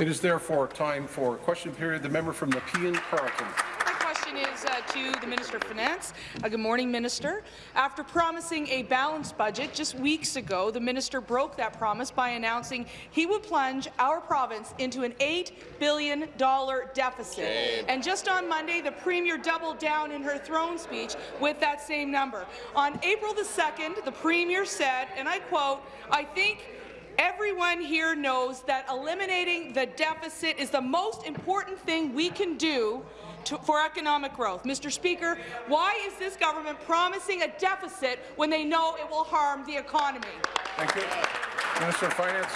It is therefore time for question period. The member from Nepean Carleton My question is uh, to the Minister of Finance. Uh, good morning, Minister. After promising a balanced budget just weeks ago, the minister broke that promise by announcing he would plunge our province into an $8 billion deficit. Shame. And just on Monday, the Premier doubled down in her throne speech with that same number. On April the 2nd, the Premier said, and I quote, I think Everyone here knows that eliminating the deficit is the most important thing we can do to, for economic growth. Mr. Speaker, why is this government promising a deficit when they know it will harm the economy? Thank you. Minister of Finance.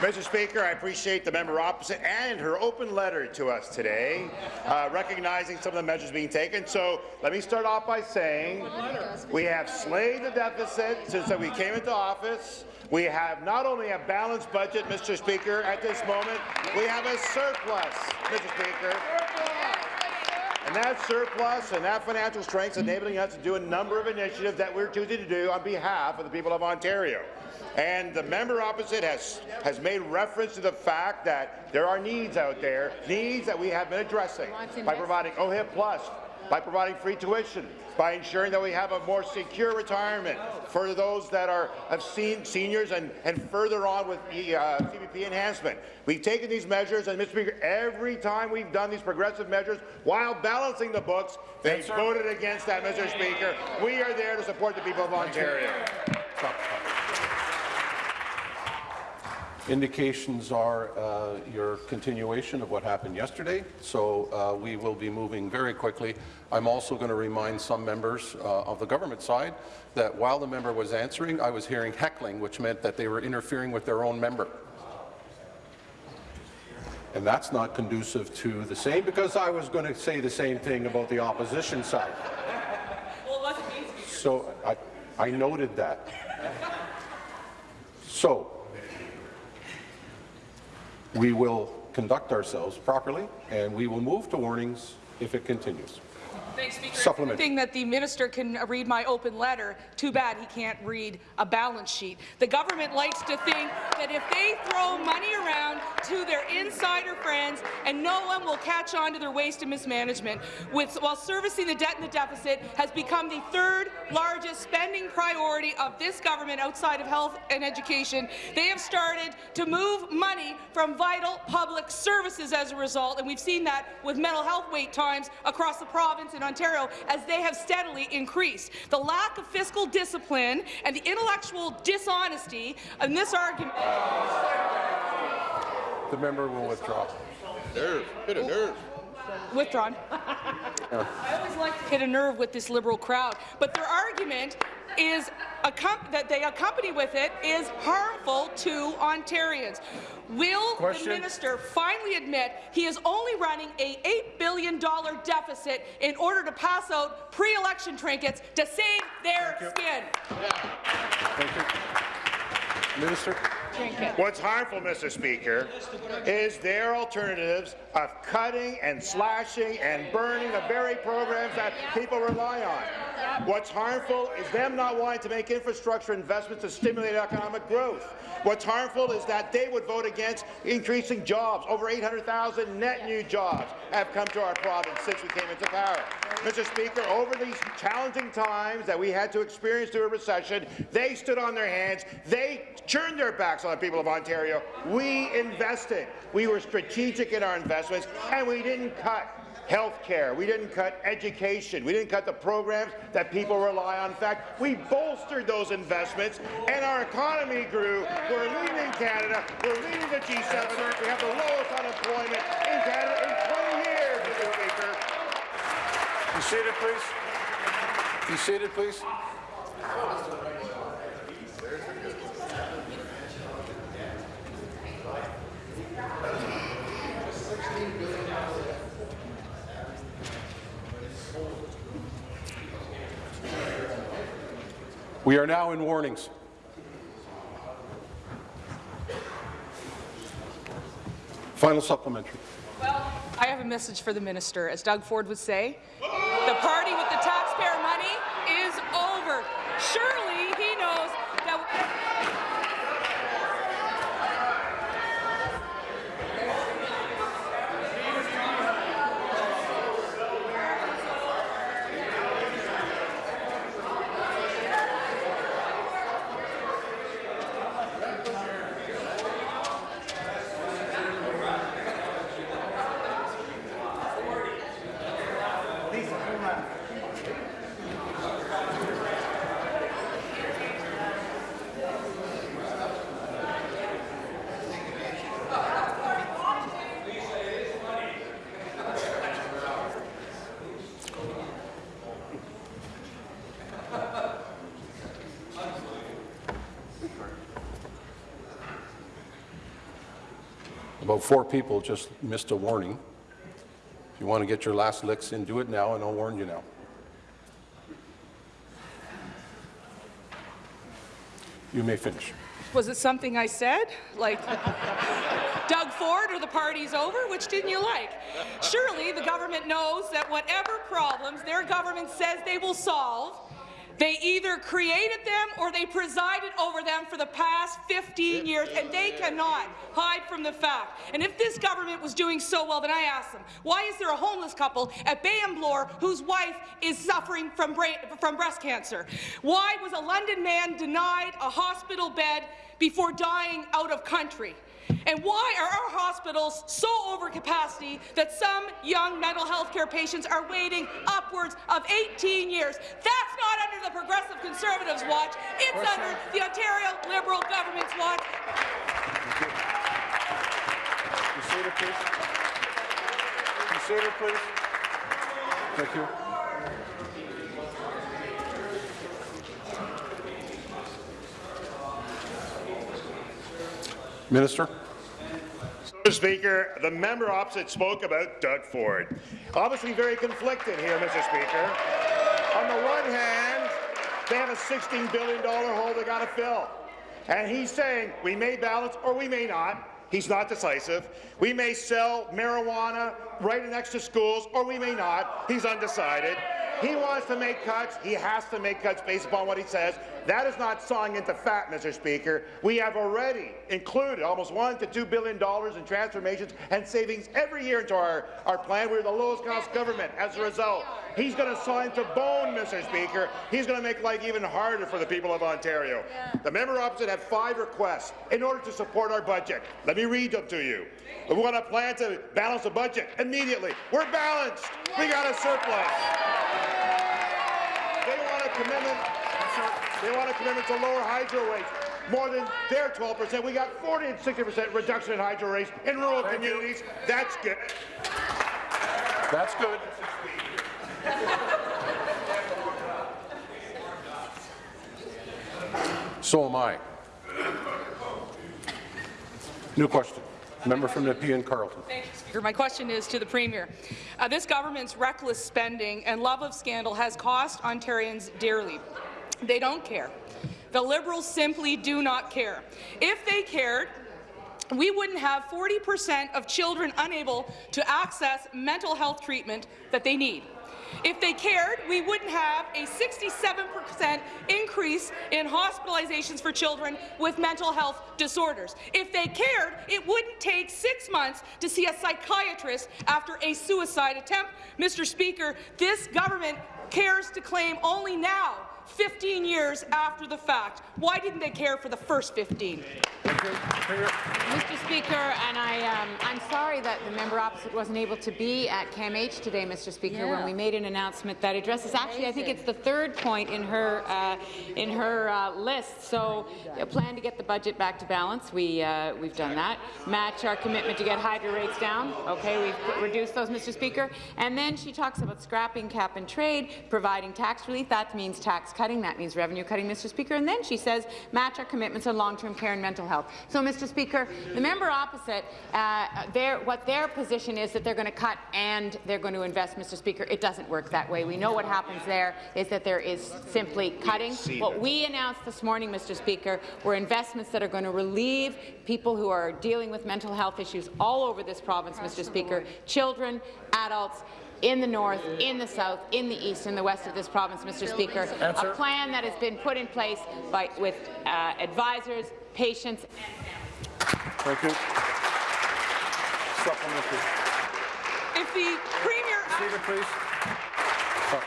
Mr. Speaker, I appreciate the member opposite and her open letter to us today, uh, recognizing some of the measures being taken. So let me start off by saying we have slayed the deficit since we came into office. We have not only a balanced budget, Mr. Speaker, at this moment, we have a surplus, Mr. Speaker. And that surplus and that financial strength is enabling us to do a number of initiatives that we're choosing to do on behalf of the people of Ontario. And the member opposite has, has made reference to the fact that there are needs out there, needs that we have been addressing by providing OHIP Plus, by providing free tuition, by ensuring that we have a more secure retirement for those that are have seen seniors and, and further on with the uh, CPP enhancement. We've taken these measures, and Mr. Speaker, every time we've done these progressive measures while balancing the books, they yes, voted against that, Mr. Speaker. We are there to support the people of Ontario. Indications are uh, your continuation of what happened yesterday, so uh, we will be moving very quickly. I'm also going to remind some members uh, of the government side that while the member was answering, I was hearing heckling, which meant that they were interfering with their own member. And that's not conducive to the same, because I was going to say the same thing about the opposition side. so I, I noted that. So, we will conduct ourselves properly, and we will move to warnings if it continues. Thanks, Speaker. Supplement. Thing that the minister can read my open letter. Too bad he can't read a balance sheet. The government likes to think that if they throw money around to their insider friends and no one will catch on to their waste and mismanagement, with, while servicing the debt and the deficit has become the third largest spending priority of this government outside of health and education. They have started to move money from vital public services as a result, and we've seen that with mental health wait times across the province in Ontario as they have steadily increased. The lack of fiscal discipline and the intellectual dishonesty in this argument. The member will withdraw. Nerve. Hit a nerve. Withdrawn. Yeah. I always like to hit a nerve with this Liberal crowd, but their argument is that they accompany with it is harmful to Ontarians. Will Question. the minister finally admit he is only running a $8 billion deficit in order to pass out pre-election trinkets to save their skin? Thank you. Minister. What's harmful, Mr. Speaker, is their alternatives of cutting and slashing and burning the very programs that people rely on. What's harmful is them not wanting to make infrastructure investments to stimulate economic growth. What's harmful is that they would vote against increasing jobs. Over 800,000 net new jobs have come to our province since we came into power. Mr. Speaker, over these challenging times that we had to experience through a recession, they stood on their hands. They turned their backs on the people of Ontario. We invested. We were strategic in our investments, and we didn't cut health care. We didn't cut education. We didn't cut the programs that people rely on. In fact, we bolstered those investments, and our economy grew. We're leading Canada. We're leading the G7. We have the lowest unemployment in Canada in 20 years, Mr. Speaker. Be seated, please. Be seated, please. We are now in warnings. Final supplementary. Well, I have a message for the minister. As Doug Ford would say, the party with the taxpayer money is over. Surely he knows that About four people just missed a warning. If you want to get your last licks in, do it now, and I'll warn you now. You may finish. Was it something I said? Like Doug Ford or the party's over? Which didn't you like? Surely the government knows that whatever problems their government says they will solve, they either created them or they presided over them for the past 15 years, and they cannot hide from the fact. And if this government was doing so well, then I ask them, why is there a homeless couple at Bay and Bloor whose wife is suffering from, from breast cancer? Why was a London man denied a hospital bed before dying out of country? And why are our hospitals so over capacity that some young mental health care patients are waiting upwards of 18 years? That's not under the Progressive Conservatives' watch. It's under the Ontario Liberal government's watch. Seated, please. Seated, please. Thank you. Minister? Mr. Speaker, the member opposite spoke about Doug Ford. Obviously very conflicted here, Mr. Speaker. On the one hand, they have a $16 billion hole they got to fill. And he's saying we may balance or we may not. He's not decisive. We may sell marijuana right next to schools or we may not. He's undecided. He wants to make cuts. He has to make cuts based upon what he says. That is not sawing into fat, Mr. Speaker. We have already included almost one to two billion dollars in transformations and savings every year into our, our plan. We're the lowest cost government as a result. He's going to sign to bone, Mr. Speaker. He's going to make life even harder for the people of Ontario. The member opposite had five requests in order to support our budget. Let me read them to you. We want a plan to balance the budget immediately. We're balanced. We got a surplus. They want a commitment. They want a commitment to lower hydro rates. More than their 12%. We got 40 and 60% reduction in hydro rates in rural communities. That's good. That's good. So am I. New question. Member from Nepean Carleton. Thank you, Speaker. My question is to the Premier. Uh, this government's reckless spending and love of scandal has cost Ontarians dearly. They don't care. The Liberals simply do not care. If they cared, we wouldn't have 40 percent of children unable to access mental health treatment that they need. If they cared, we wouldn't have a 67% increase in hospitalizations for children with mental health disorders. If they cared, it wouldn't take six months to see a psychiatrist after a suicide attempt. Mr. Speaker, this government cares to claim only now 15 years after the fact. Why didn't they care for the first 15? Mr. Speaker, and I, um, I'm sorry that the member opposite wasn't able to be at CAMH today, Mr. Speaker, when we made an announcement that addresses. Actually, I think it's the third point in her uh, in her uh, list. So, a plan to get the budget back to balance. We uh, we've done that. Match our commitment to get hydro rates down. Okay, we've reduced those, Mr. Speaker. And then she talks about scrapping cap and trade, providing tax relief. That means tax cutting. That means revenue cutting, Mr. Speaker. And then she says match our commitments on long-term care and mental health. So, Mr. Speaker, the member opposite, uh, their, what their position is that they're going to cut and they're going to invest, Mr. Speaker. It doesn't work that way. We know what happens there is that there is simply cutting. What we announced this morning, Mr. Speaker, were investments that are going to relieve people who are dealing with mental health issues all over this province, Mr. Speaker, children, adults, in the north, in the south, in the east, in the west of this province, Mr. Speaker. Answer. A plan that has been put in place by, with uh, advisors, patients, Thank you. Supplementary. If the Premier Seated, please. Stop.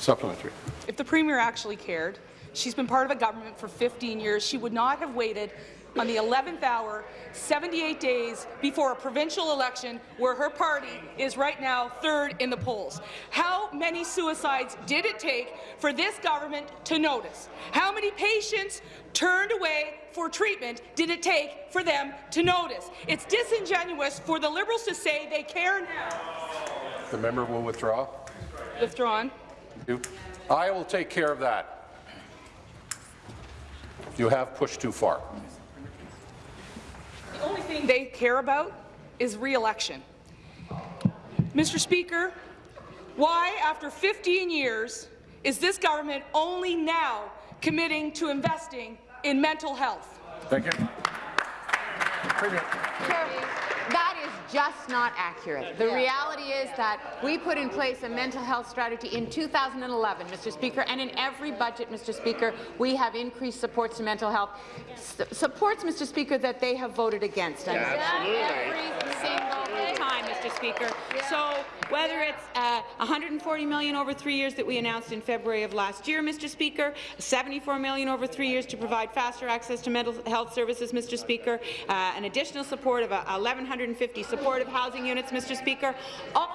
Supplementary. If the Premier actually cared, she's been part of a government for 15 years, she would not have waited on the 11th hour, 78 days before a provincial election where her party is right now third in the polls. How many suicides did it take for this government to notice? How many patients turned away for treatment did it take for them to notice? It's disingenuous for the Liberals to say they care now. The member will withdraw. Withdrawn. I will take care of that. You have pushed too far. Thing they care about is re-election. Mr. Speaker, why, after 15 years, is this government only now committing to investing in mental health? Thank you. That is just not accurate. The reality is that we put in place a mental health strategy in 2011, Mr. Speaker, and in every budget, Mr. Speaker, we have increased supports to mental health. S supports, Mr. Speaker, that they have voted against. And Every single time, Mr. Speaker. So whether it's uh, 140 million over three years that we announced in February of last year, Mr. Speaker, 74 million over three years to provide faster access to mental health services, Mr. Speaker, uh, an additional support of uh, 1,150 supportive housing units, Mr. Speaker, all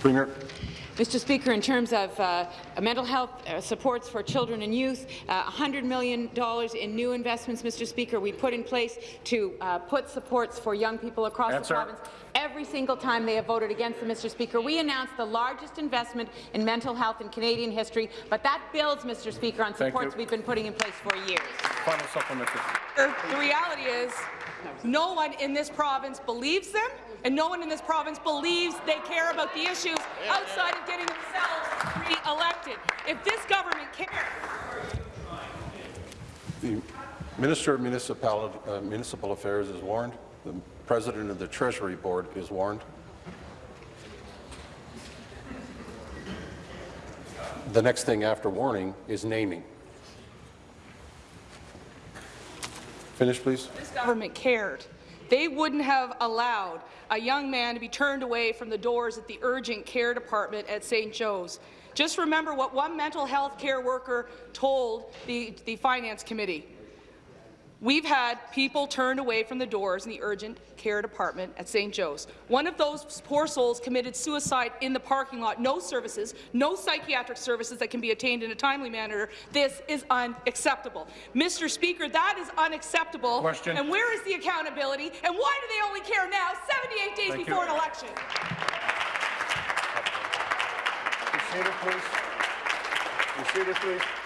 Premier. Mr. Speaker, in terms of uh, mental health uh, supports for children and youth, uh, $100 million in new investments, Mr. Speaker, we put in place to uh, put supports for young people across Answer. the province. Every single time they have voted against them, Mr. Speaker. We announced the largest investment in mental health in Canadian history, but that builds, Mr. Speaker, on supports we've been putting in place for years. Final supplementary. The reality is, no one in this province believes them, and no one in this province believes they care about the issues outside of getting themselves re-elected. If this government cares, The Minister of Municipal, uh, Municipal Affairs is warned. The President of the Treasury Board is warned. The next thing after warning is naming. Finish, please. this government cared, they wouldn't have allowed a young man to be turned away from the doors at the urgent care department at St. Joe's. Just remember what one mental health care worker told the, the Finance Committee. We've had people turned away from the doors in the urgent care department at St. Joe's. One of those poor souls committed suicide in the parking lot. No services, no psychiatric services that can be attained in a timely manner. This is unacceptable. Mr. Speaker, that is unacceptable. Question. And where is the accountability? And why do they only care now, 78 days Thank before you. an election? Seated, please. Seated, please.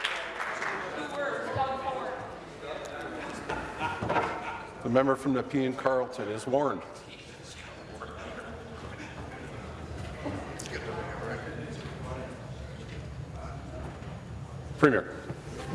The member from Nepean Carleton is warned. Premier.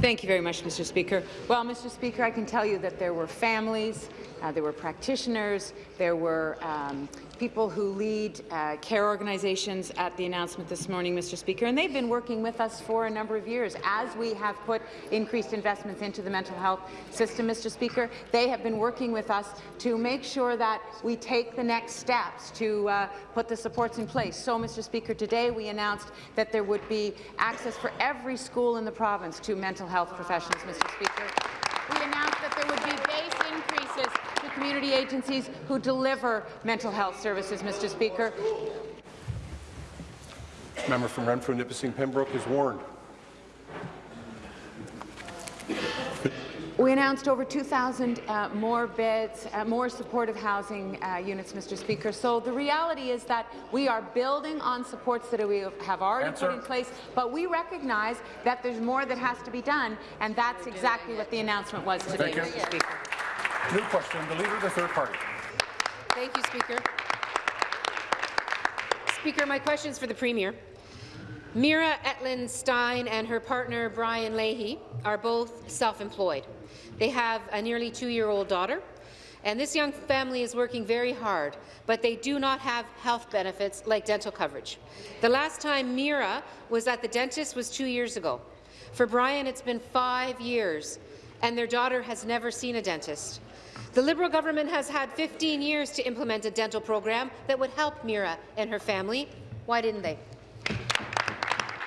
Thank you very much, Mr. Speaker. Well, Mr. Speaker, I can tell you that there were families, uh, there were practitioners, there were um, people who lead uh, care organizations at the announcement this morning, Mr. Speaker, and they've been working with us for a number of years as we have put increased investments into the mental health system, Mr. Speaker. They have been working with us to make sure that we take the next steps to uh, put the supports in place. So, Mr. Speaker, today we announced that there would be access for every school in the province to mental health professionals, Mr. Speaker. We announced that there would be base increases community agencies who deliver mental health services, Mr. Speaker. Member from Renfrew, Nipissing, Pembroke is warned. We announced over 2,000 uh, more beds, uh, more supportive housing uh, units, Mr. Speaker. So the reality is that we are building on supports that we have already Answer. put in place, but we recognize that there's more that has to be done, and that's exactly what the announcement was today, Mr. Speaker. New question, the Leader of the Third Party. Thank you, Speaker. Speaker, my question is for the Premier. Mira Etlin Stein and her partner Brian Leahy are both self-employed. They have a nearly two-year-old daughter, and this young family is working very hard, but they do not have health benefits like dental coverage. The last time Mira was at the dentist was two years ago. For Brian, it's been five years, and their daughter has never seen a dentist. The Liberal government has had 15 years to implement a dental program that would help Mira and her family. Why didn't they?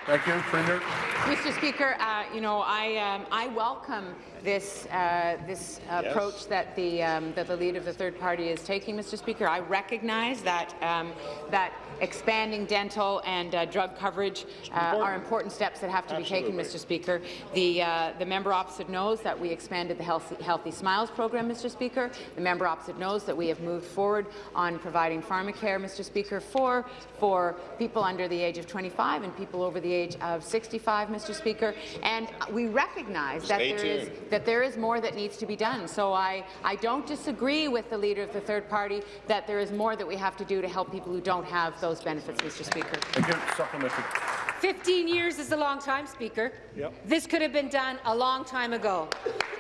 Thank you, Premier. Mr. Speaker, uh, you know, I, um, I welcome this, uh, this approach that the, um, that the leader of the third party is taking, Mr. Speaker. I recognize that, um, that expanding dental and uh, drug coverage uh, are important steps that have to be taken, Mr. Speaker. The, uh, the member opposite knows that we expanded the Healthy, Healthy Smiles program, Mr. Speaker. The member opposite knows that we have moved forward on providing pharmacare, Mr. Speaker, for, for people under the age of 25 and people over the age of 65, Mr. Speaker. And we recognize that there, is, that there is more that needs to be done. So I, I don't disagree with the leader of the third party that there is more that we have to do to help people who don't have those benefits, Mr. Speaker. Thank you. Supplementary. 15 years is a long time, Speaker. Yep. This could have been done a long time ago.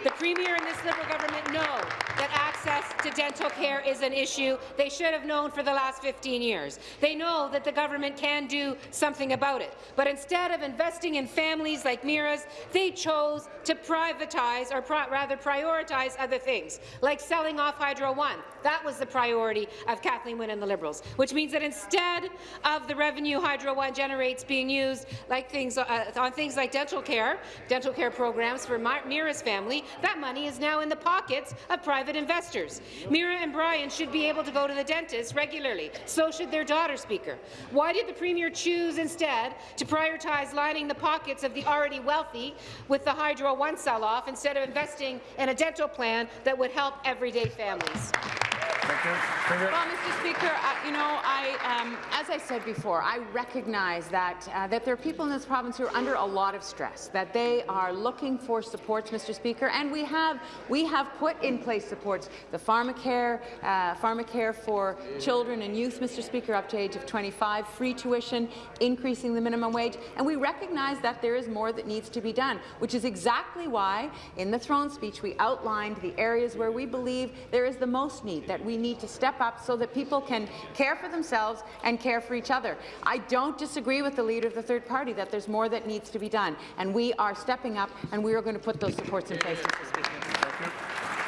The Premier and this Liberal government know that access to dental care is an issue they should have known for the last 15 years. They know that the government can do something about it. But instead of investing in families like Mira's, they chose to privatize, or rather prioritize other things, like selling off Hydro One. That was the priority of Kathleen Wynne and the Liberals, which means that instead of the revenue Hydro One generates being used like things uh, on things like dental care, dental care programs for Mira's family, that money is now in the pockets of private investors. Mira and Brian should be able to go to the dentist regularly. So should their daughter, Speaker. Why did the Premier choose instead to prioritize lining the pockets of the already wealthy with the Hydro One sell-off instead of investing in a dental plan that would help everyday families? Thank you. Well, Mr. Speaker, uh, you know, I, um, as I said before, I recognize that uh, that there are people in this province who are under a lot of stress, that they are looking for supports, Mr. Speaker, and we have we have put in place supports, the pharmacare, uh, pharmacare for children and youth, Mr. Speaker, up to age of 25, free tuition, increasing the minimum wage, and we recognize that there is more that needs to be done, which is exactly why, in the throne speech, we outlined the areas where we believe there is the most need, that we need to step up so that people can care for themselves and care for each other. I don't disagree with the leader of the third party that there's more that needs to be done, and we are stepping up and we are going to put those supports in place, Mr. Speaker.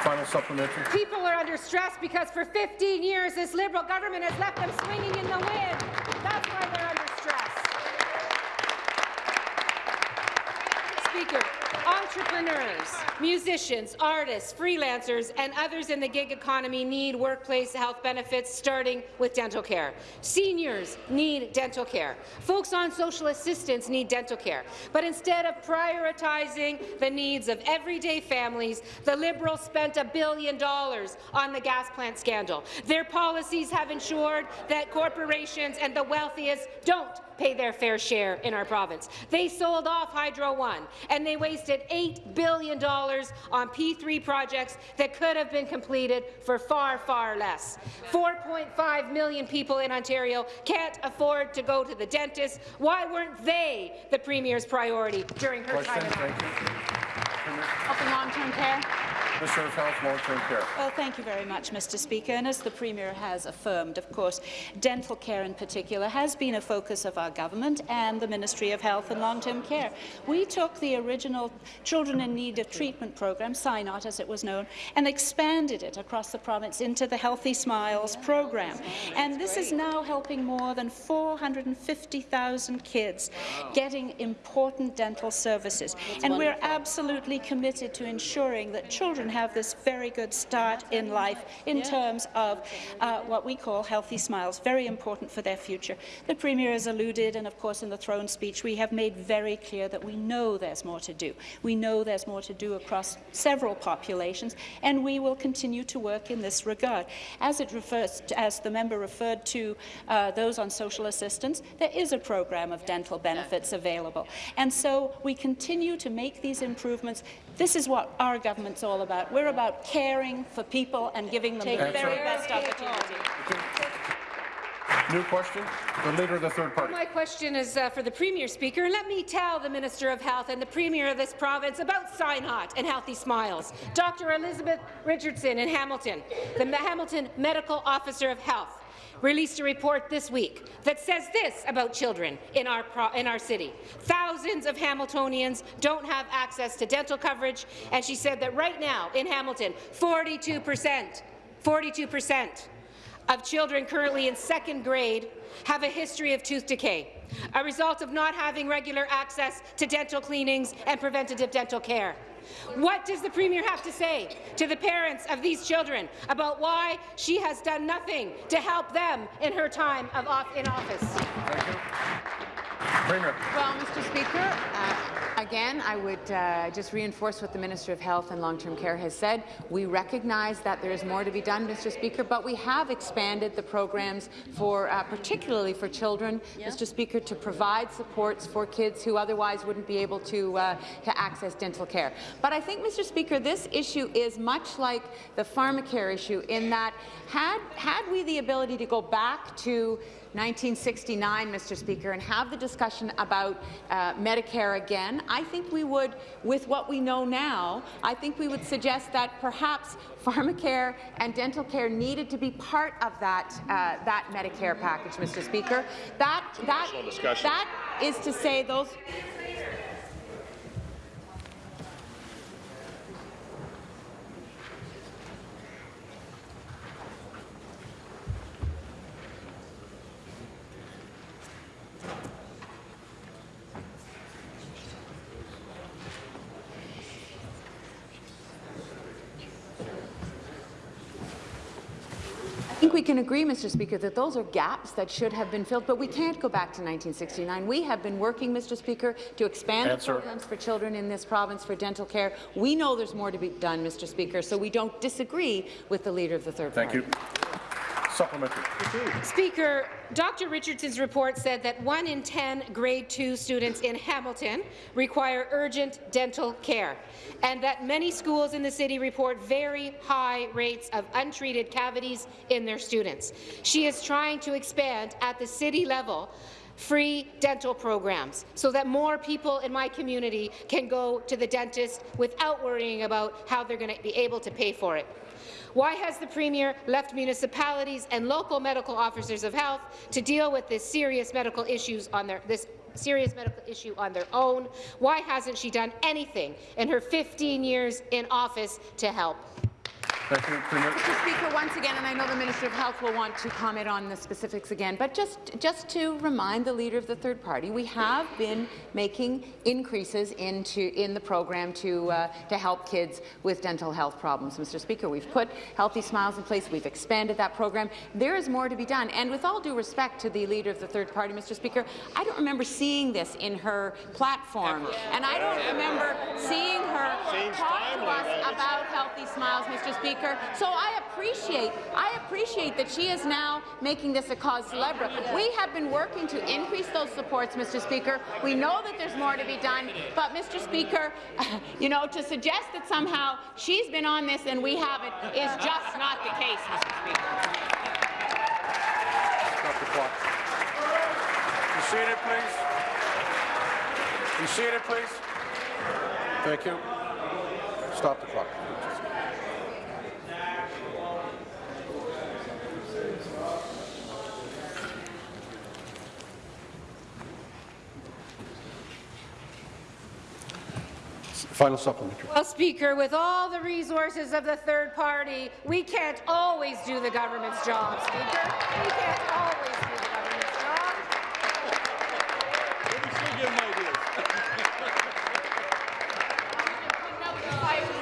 Final supplementary. People are under stress because for 15 years this Liberal government has left them swinging in the wind. That's why they're under stress. Speaker, Entrepreneurs, musicians, artists, freelancers, and others in the gig economy need workplace health benefits, starting with dental care. Seniors need dental care. Folks on social assistance need dental care. But instead of prioritizing the needs of everyday families, the Liberals spent a billion dollars on the gas plant scandal. Their policies have ensured that corporations and the wealthiest don't pay their fair share in our province. They sold off Hydro One, and they wasted $8 billion on P3 projects that could have been completed for far, far less. 4.5 million people in Ontario can't afford to go to the dentist. Why weren't they the Premier's priority during her Question, time in office? Open long-term care. Minister of Health, Long-Term Care. Well, thank you very much, Mr. Speaker. And as the Premier has affirmed, of course, dental care in particular has been a focus of our government and the Ministry of Health and Long-Term Care. We took the original Children in Need of Treatment program, CINOT as it was known, and expanded it across the province into the Healthy Smiles program. And this is now helping more than 450,000 kids getting important dental services. And we're absolutely committed to ensuring that children have this very good start in life in terms of uh, what we call healthy smiles, very important for their future. The Premier has alluded, and of course in the throne speech, we have made very clear that we know there's more to do. We know there's more to do across several populations, and we will continue to work in this regard. As it refers, to, as the member referred to uh, those on social assistance, there is a program of dental benefits available. And so we continue to make these improvements. This is what our government's all about. We're about caring for people and giving them the very best opportunity. New question. The Leader of the Third Party. My question is uh, for the Premier, Speaker. Let me tell the Minister of Health and the Premier of this province about CINOT and Healthy Smiles. Dr. Elizabeth Richardson in Hamilton, the Hamilton Medical Officer of Health, released a report this week that says this about children in our, in our city. Thousands of Hamiltonians don't have access to dental coverage, and she said that right now in Hamilton, 42 percent 42 percent of children currently in second grade have a history of tooth decay, a result of not having regular access to dental cleanings and preventative dental care. What does the Premier have to say to the parents of these children about why she has done nothing to help them in her time of off in office? Premier. Well, Mr. Speaker, uh, again, I would uh, just reinforce what the Minister of Health and Long-Term Care has said. We recognize that there is more to be done, Mr. Speaker, but we have expanded the programs for, uh, particularly for children, yeah. Mr. Speaker, to provide supports for kids who otherwise wouldn't be able to, uh, to access dental care. But I think, Mr. Speaker, this issue is much like the pharmacare issue in that had, had we the ability to go back to 1969, Mr. Speaker, and have the discussion about uh, Medicare again, I think we would, with what we know now, I think we would suggest that perhaps pharmacare and dental care needed to be part of that uh, that Medicare package, Mr. Speaker. That that that is to say those. Think we can agree, Mr. Speaker, that those are gaps that should have been filled, but we can't go back to 1969. We have been working, Mr. Speaker, to expand Answer. programs for children in this province for dental care. We know there's more to be done, Mr. Speaker, so we don't disagree with the Leader of the Third Thank Party. you. Supplementary. Speaker, Dr. Richardson's report said that one in 10 grade 2 students in Hamilton require urgent dental care, and that many schools in the city report very high rates of untreated cavities in their students. She is trying to expand at the city level free dental programs so that more people in my community can go to the dentist without worrying about how they're going to be able to pay for it. Why has the Premier left municipalities and local medical officers of health to deal with this serious medical issues on their this serious medical issue on their own? Why hasn't she done anything in her 15 years in office to help? Thank you, Premier. Mr. Speaker, once again, and I know the Minister of Health will want to comment on the specifics again, but just, just to remind the Leader of the Third Party, we have been making increases into, in the program to, uh, to help kids with dental health problems. Mr. Speaker, we've put Healthy Smiles in place. We've expanded that program. There is more to be done. And with all due respect to the Leader of the Third Party, Mr. Speaker, I don't remember seeing this in her platform. And I don't remember seeing her talk to us about Healthy Smiles, Mr. Speaker. Speaker. So I appreciate, I appreciate that she is now making this a cause célèbre. We have been working to increase those supports, Mr. Speaker. We know that there's more to be done, but Mr. Speaker, you know, to suggest that somehow she's been on this and we haven't is just not the case, Mr. Speaker. Stop the clock. You seated, please. You seated, please. Thank you. Stop the clock. Final supplementary. Well, Speaker, with all the resources of the third party, we can't always do the government's job, Speaker. We can't always do the government's job.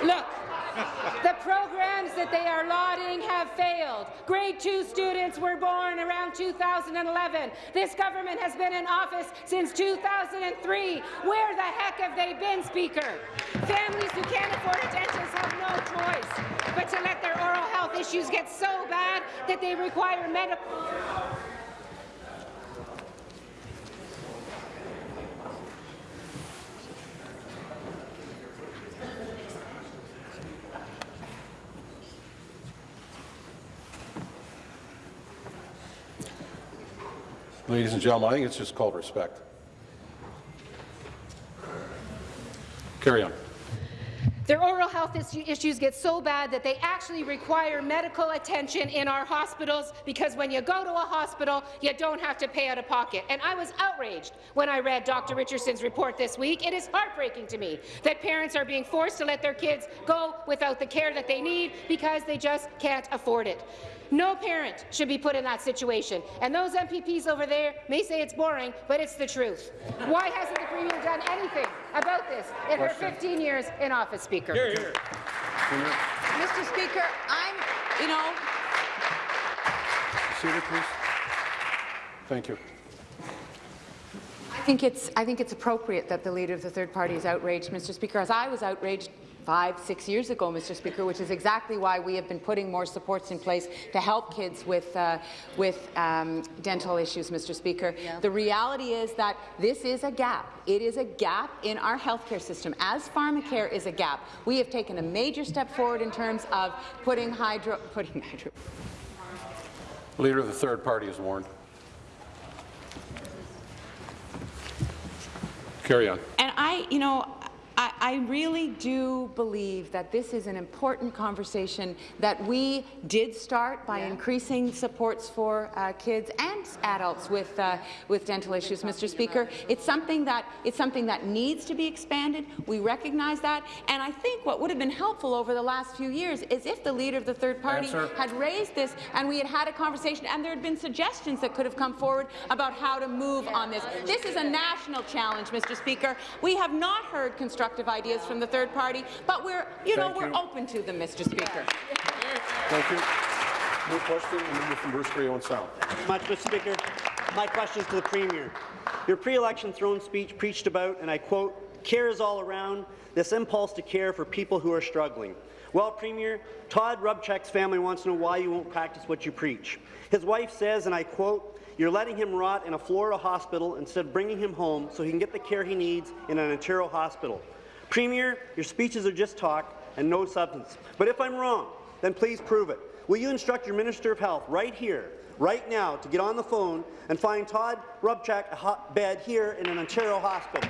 Look, the programs they are lauding have failed. Grade 2 students were born around 2011. This government has been in office since 2003. Where the heck have they been, Speaker? Families who can't afford a dentist have no choice but to let their oral health issues get so bad that they require medical... Ladies and gentlemen, I think it's just called respect. Carry on. Their oral health issues get so bad that they actually require medical attention in our hospitals because when you go to a hospital, you don't have to pay out of pocket. And I was outraged when I read Dr. Richardson's report this week. It is heartbreaking to me that parents are being forced to let their kids go without the care that they need because they just can't afford it. No parent should be put in that situation. And those MPPs over there may say it's boring, but it's the truth. Why hasn't the Premier done anything about this in her 15 years in office, Speaker? Hear, hear. Mr. Speaker, I'm, you know, Seated, please. Thank you. I think it's I think it's appropriate that the leader of the third party is outraged, Mr. Speaker, as I was outraged five, six years ago, Mr. Speaker, which is exactly why we have been putting more supports in place to help kids with, uh, with um, dental issues, Mr. Speaker. Yeah. The reality is that this is a gap. It is a gap in our healthcare system, as pharmacare is a gap. We have taken a major step forward in terms of putting hydro... Putting hydro Leader of the third party is warned. Carry on. And I, you know, I, I, really do believe that this is an important conversation that we did start by yeah. increasing supports for uh, kids and adults with uh, with dental issues, Mr. Speaker. It's something that it's something that needs to be expanded. We recognize that, and I think what would have been helpful over the last few years is if the leader of the third party had raised this and we had had a conversation, and there had been suggestions that could have come forward about how to move on this. This is a national challenge, Mr. Speaker. We have not heard constructive constructive ideas from the third party, but we're, you know, we're open to them, Mr. Speaker. Thank you. New question, the member from Bruce Grey Owen Sound. Much, Mr. Speaker. My question is to the Premier. Your pre-election throne speech preached about, and I quote, care is all around, this impulse to care for people who are struggling. Well, Premier, Todd Rubchek's family wants to know why you won't practice what you preach. His wife says, and I quote, you're letting him rot in a Florida hospital instead of bringing him home so he can get the care he needs in an Ontario hospital. Premier, your speeches are just talk and no substance. But if I'm wrong, then please prove it. Will you instruct your Minister of Health right here, right now, to get on the phone and find Todd Rubchak a hot bed here in an Ontario hospital?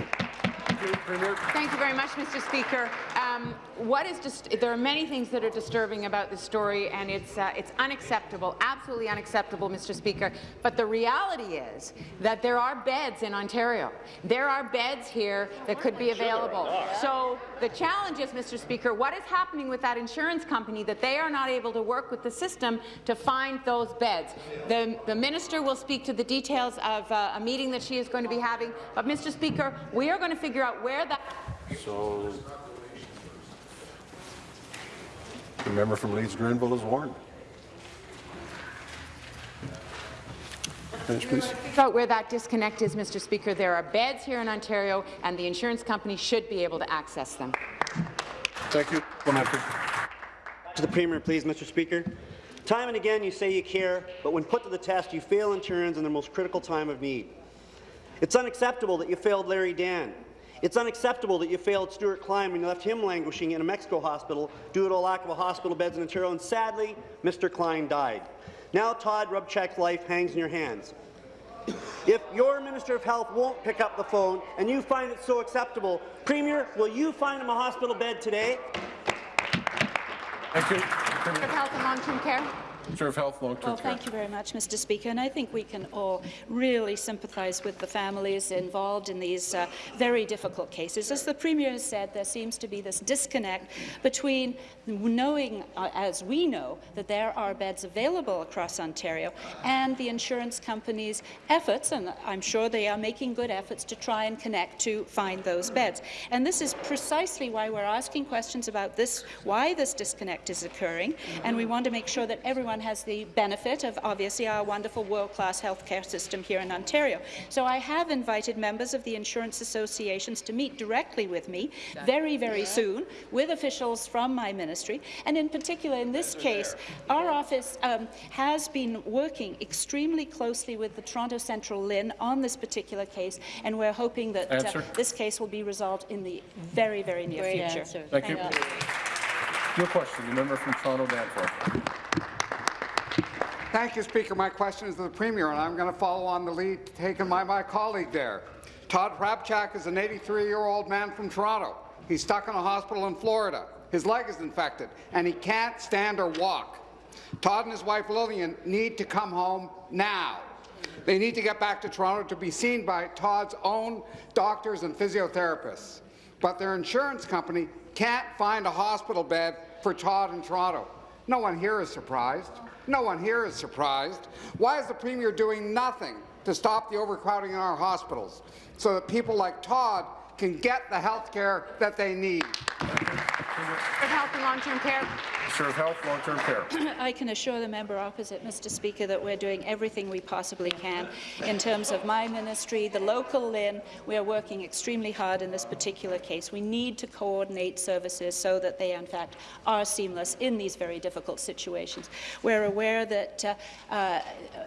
Thank you very much, Mr. Speaker. Um, what is just there are many things that are disturbing about this story, and it's uh, it's unacceptable, absolutely unacceptable, Mr. Speaker. But the reality is that there are beds in Ontario. There are beds here that could be available. So the challenge is, Mr. Speaker, what is happening with that insurance company that they are not able to work with the system to find those beds? The, the minister will speak to the details of uh, a meeting that she is going to be having. But, Mr. Speaker, we are going to figure out where that. So The member from Leeds Grenville is warned. Finish, please. Out where that disconnect is, Mr. Speaker, there are beds here in Ontario, and the insurance company should be able to access them. Thank you. To the Premier, please, Mr. Speaker. Time and again, you say you care, but when put to the test, you fail Ontarians in their most critical time of need. It's unacceptable that you failed Larry Dan, it's unacceptable that you failed Stuart Klein when you left him languishing in a Mexico hospital due to a lack of a hospital beds in Ontario, and sadly, Mr. Klein died. Now Todd Rubchek's life hangs in your hands. If your Minister of Health won't pick up the phone and you find it so acceptable, Premier, will you find him a hospital bed today? Thank you. Minister of Health and Long-Term Care. Minister of Health, Long-Term Well, thank you very much, Mr. Speaker, and I think we can all really sympathise with the families involved in these uh, very difficult cases. As the Premier has said, there seems to be this disconnect between knowing, uh, as we know, that there are beds available across Ontario and the insurance companies' efforts, and I'm sure they are making good efforts to try and connect to find those beds. And this is precisely why we're asking questions about this, why this disconnect is occurring, and we want to make sure that everyone has the benefit of, obviously, our wonderful world-class healthcare system here in Ontario. So I have invited members of the insurance associations to meet directly with me very, very soon with officials from my ministry ministry. And in particular, in this case, our office um, has been working extremely closely with the Toronto Central LHIN on this particular case, and we're hoping that uh, this case will be resolved in the very, very near Great future. Answer. Thank, Thank you. Your question, the member from Toronto Danforth. Thank you, Speaker. My question is to the Premier, and I'm going to follow on the lead taken by my colleague there. Todd Rubchek is an 83-year-old man from Toronto He's stuck in a hospital in Florida. His leg is infected, and he can't stand or walk. Todd and his wife Lillian need to come home now. They need to get back to Toronto to be seen by Todd's own doctors and physiotherapists. But their insurance company can't find a hospital bed for Todd in Toronto. No one here is surprised. No one here is surprised. Why is the Premier doing nothing to stop the overcrowding in our hospitals so that people like Todd can get the health care that they need? For health and long-term care. Minister of Health, Long-Term Care. I can assure the member opposite, Mr. Speaker, that we're doing everything we possibly can in terms of my ministry, the local LHIN. We are working extremely hard in this particular case. We need to coordinate services so that they, in fact, are seamless in these very difficult situations. We're aware that uh, uh,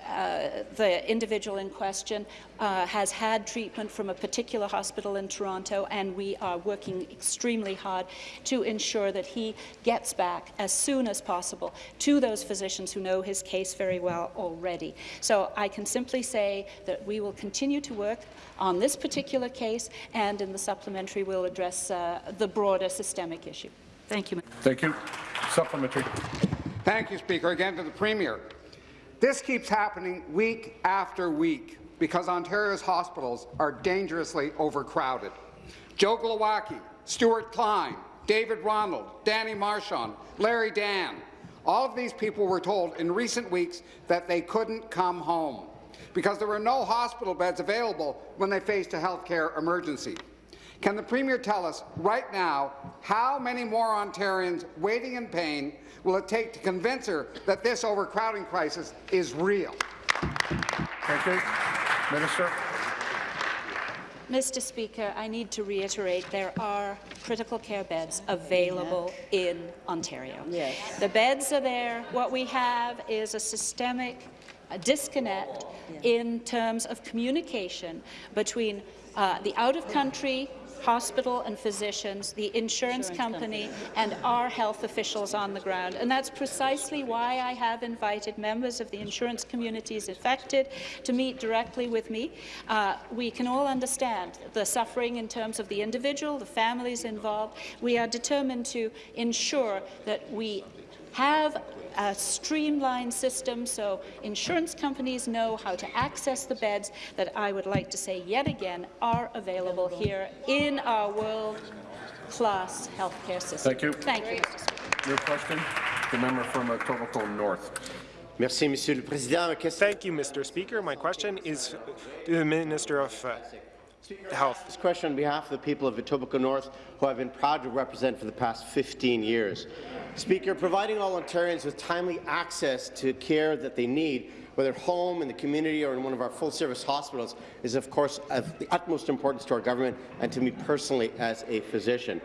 uh, the individual in question uh, has had treatment from a particular hospital in Toronto, and we are working extremely hard to ensure that he gets back as soon as possible to those physicians who know his case very well already. So I can simply say that we will continue to work on this particular case, and in the supplementary we'll address uh, the broader systemic issue. Thank you. Thank you. Supplementary. Thank you, Speaker. Again to the Premier. This keeps happening week after week because Ontario's hospitals are dangerously overcrowded. Joe Glowacki, Stuart Klein, David Ronald, Danny Marchand, Larry Dan. All of these people were told in recent weeks that they couldn't come home because there were no hospital beds available when they faced a health care emergency. Can the Premier tell us right now how many more Ontarians waiting in pain will it take to convince her that this overcrowding crisis is real? Thank you. Minister. Mr. Speaker, I need to reiterate there are critical care beds available in Ontario. Yes. The beds are there. What we have is a systemic a disconnect in terms of communication between uh, the out-of-country hospital and physicians, the insurance, insurance company, company, and our health officials on the ground. And that's precisely why I have invited members of the insurance communities affected to meet directly with me. Uh, we can all understand the suffering in terms of the individual, the families involved. We are determined to ensure that we have a streamlined system so insurance companies know how to access the beds that I would like to say yet again are available here in our world-class healthcare system. Thank you. Thank you, Your question, the member from Etobicoke North. Merci, Monsieur le Président. Thank you, Mr. Speaker. My question is to the Minister of uh, Health. This question on behalf of the people of Etobicoke North, who I've been proud to represent for the past 15 years. Speaker, providing all Ontarians with timely access to care that they need, whether at home, in the community, or in one of our full-service hospitals, is of course of the utmost importance to our government and to me personally as a physician.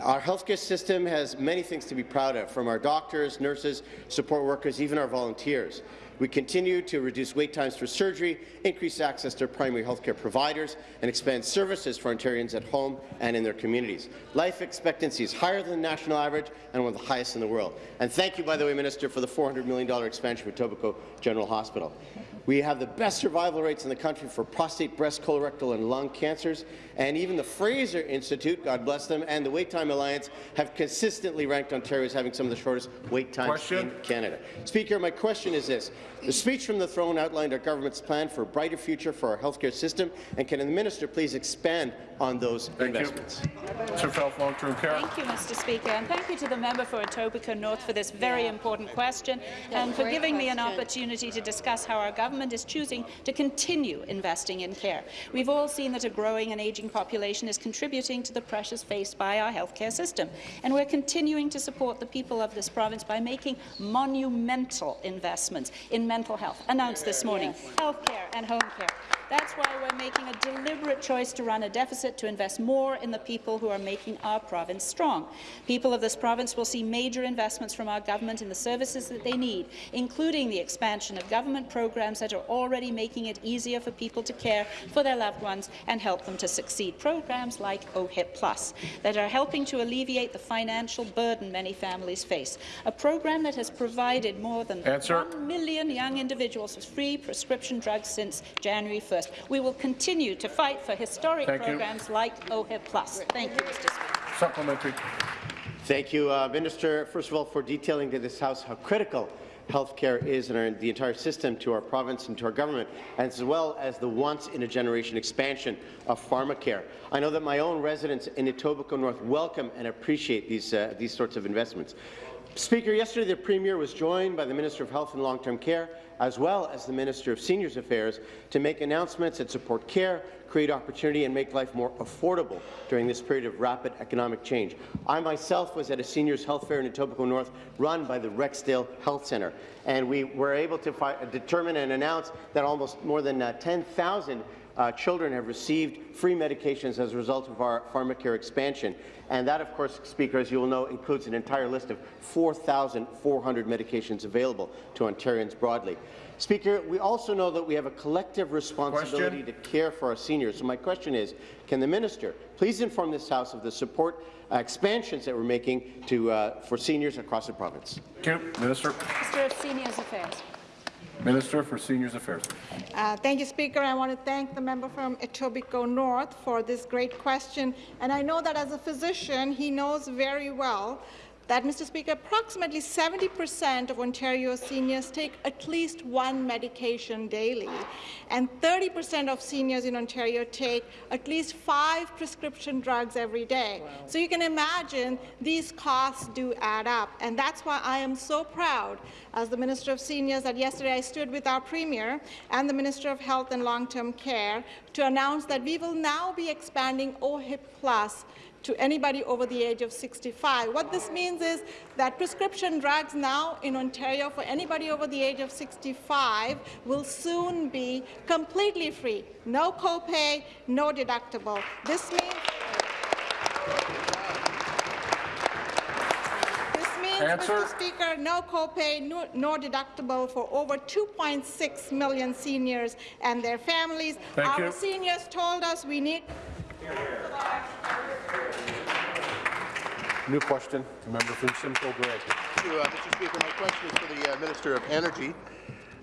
Our healthcare system has many things to be proud of, from our doctors, nurses, support workers, even our volunteers. We continue to reduce wait times for surgery, increase access to primary health care providers, and expand services for Ontarians at home and in their communities. Life expectancy is higher than the national average and one of the highest in the world. And thank you, by the way, Minister, for the $400 million expansion for Etobicoke General Hospital. We have the best survival rates in the country for prostate, breast, colorectal, and lung cancers, and even the Fraser Institute, God bless them, and the Wait Time Alliance have consistently ranked Ontario as having some of the shortest wait times question. in Canada. Speaker, my question is this. The speech from the throne outlined our government's plan for a brighter future for our healthcare system, and can the minister please expand on those thank investments? Mr. Health Long-Term Care. Thank you, Mr. Speaker, and thank you to the member for Etobicoke North for this very yeah. important question and for giving question. me an opportunity to discuss how our government is choosing to continue investing in care. We've all seen that a growing and ageing population is contributing to the pressures faced by our healthcare system, and we're continuing to support the people of this province by making monumental investments in mental health, announced this morning, yes. health care and home care. That's why we're making a deliberate choice to run a deficit to invest more in the people who are making our province strong. People of this province will see major investments from our government in the services that they need, including the expansion of government programs that are already making it easier for people to care for their loved ones and help them to succeed. Programs like OHIP Plus that are helping to alleviate the financial burden many families face. A program that has provided more than Answer. 1 million young individuals with free prescription drugs since January 1st. We will continue to fight for historic Thank programs you. like OHIP Plus. Thank you, Mr. Speaker. Supplementary. Thank you, uh, Minister, first of all, for detailing to this House how critical healthcare is in our, the entire system to our province and to our government, as well as the once-in-a-generation expansion of pharmacare. I know that my own residents in Etobicoke North welcome and appreciate these, uh, these sorts of investments. Speaker, yesterday the Premier was joined by the Minister of Health and Long-Term Care, as well as the Minister of Seniors Affairs, to make announcements that support care, create opportunity and make life more affordable during this period of rapid economic change. I myself was at a seniors health fair in Etobicoke North run by the Rexdale Health Centre, and we were able to determine and announce that almost more than uh, 10,000 uh, children have received free medications as a result of our pharmacare expansion. And that, of course, Speaker, as you will know, includes an entire list of 4,400 medications available to Ontarians broadly. Speaker, we also know that we have a collective responsibility question? to care for our seniors. So my question is, can the minister please inform this House of the support uh, expansions that we're making to, uh, for seniors across the province? Thank you. Minister. Minister of Seniors Affairs. Minister for Seniors Affairs. Uh, thank you, Speaker. I want to thank the member from Etobicoke North for this great question. And I know that as a physician, he knows very well that, Mr. Speaker, approximately 70% of Ontario seniors take at least one medication daily, and 30% of seniors in Ontario take at least five prescription drugs every day. Wow. So you can imagine these costs do add up, and that's why I am so proud as the Minister of Seniors that yesterday I stood with our Premier and the Minister of Health and Long-Term Care to announce that we will now be expanding OHIP Plus to anybody over the age of 65. What this means is that prescription drugs now in Ontario for anybody over the age of 65 will soon be completely free. No copay, no deductible. This means Answer. Mr. Speaker, no copay, no, no deductible for over 2.6 million seniors and their families. Thank Our you. seniors told us we need New question, the member from Simcoe Grey. Thank you, uh, Mr. Speaker. My question is for the uh, Minister of Energy.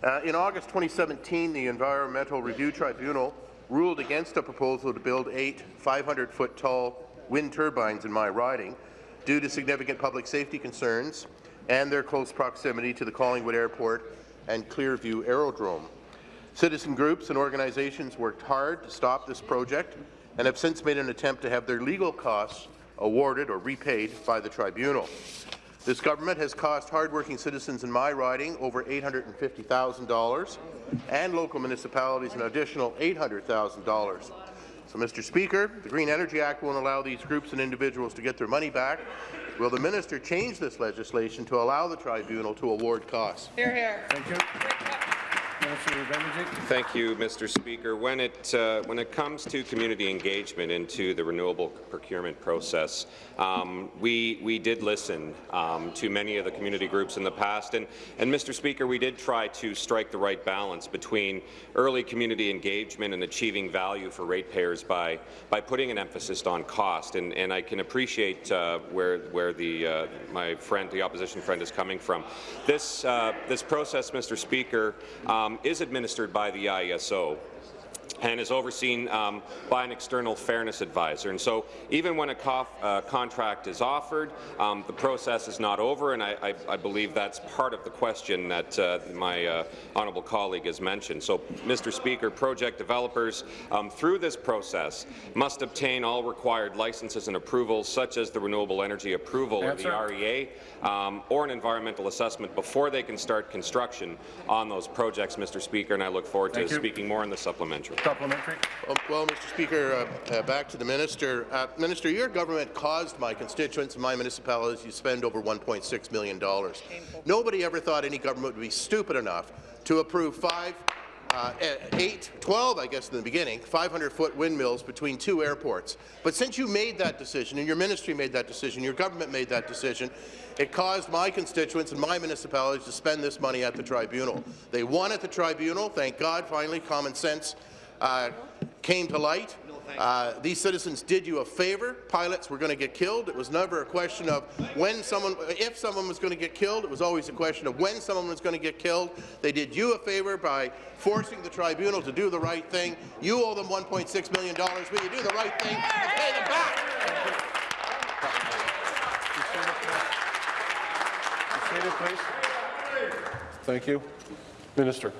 Uh, in August 2017, the Environmental Review Tribunal ruled against a proposal to build eight 500-foot tall wind turbines in my riding due to significant public safety concerns and their close proximity to the Collingwood Airport and Clearview Aerodrome. Citizen groups and organizations worked hard to stop this project and have since made an attempt to have their legal costs awarded or repaid by the tribunal. This government has cost hardworking citizens in my riding over $850,000 and local municipalities an additional $800,000. So, Mr. Speaker, the Green Energy Act won't allow these groups and individuals to get their money back. Will the minister change this legislation to allow the tribunal to award costs? Hear, hear. Thank you. Thank you, Mr. Speaker. When it uh, when it comes to community engagement into the renewable procurement process, um, we we did listen um, to many of the community groups in the past, and and Mr. Speaker, we did try to strike the right balance between early community engagement and achieving value for ratepayers by by putting an emphasis on cost. And and I can appreciate uh, where where the uh, my friend, the opposition friend, is coming from. This uh, this process, Mr. Speaker. Um, is administered by the IESO and is overseen um, by an external fairness advisor. And so even when a uh, contract is offered, um, the process is not over, and I, I, I, believe that's part of the question that uh, my uh, honourable colleague has mentioned. So, Mr. Speaker, project developers um, through this process must obtain all required licenses and approvals, such as the renewable energy approval of the REA um, or an environmental assessment before they can start construction on those projects, Mr. Speaker, and I look forward Thank to you. speaking more in the supplementary. Supplementary. Well, well Mr. Speaker, uh, uh, back to the minister. Uh, minister, your government caused my constituents and my municipalities to spend over $1.6 million. Nobody ever thought any government would be stupid enough to approve five uh, 8, 12, I guess, in the beginning, 500-foot windmills between two airports. But since you made that decision, and your ministry made that decision, your government made that decision, it caused my constituents and my municipalities to spend this money at the tribunal. They won at the tribunal. Thank God, finally, common sense uh, came to light. Uh, these citizens did you a favor. Pilots were going to get killed. It was never a question of when someone, if someone was going to get killed. It was always a question of when someone was going to get killed. They did you a favor by forcing the tribunal to do the right thing. You owe them $1.6 million. Will you do the right thing and pay them back? Thank you. Minister.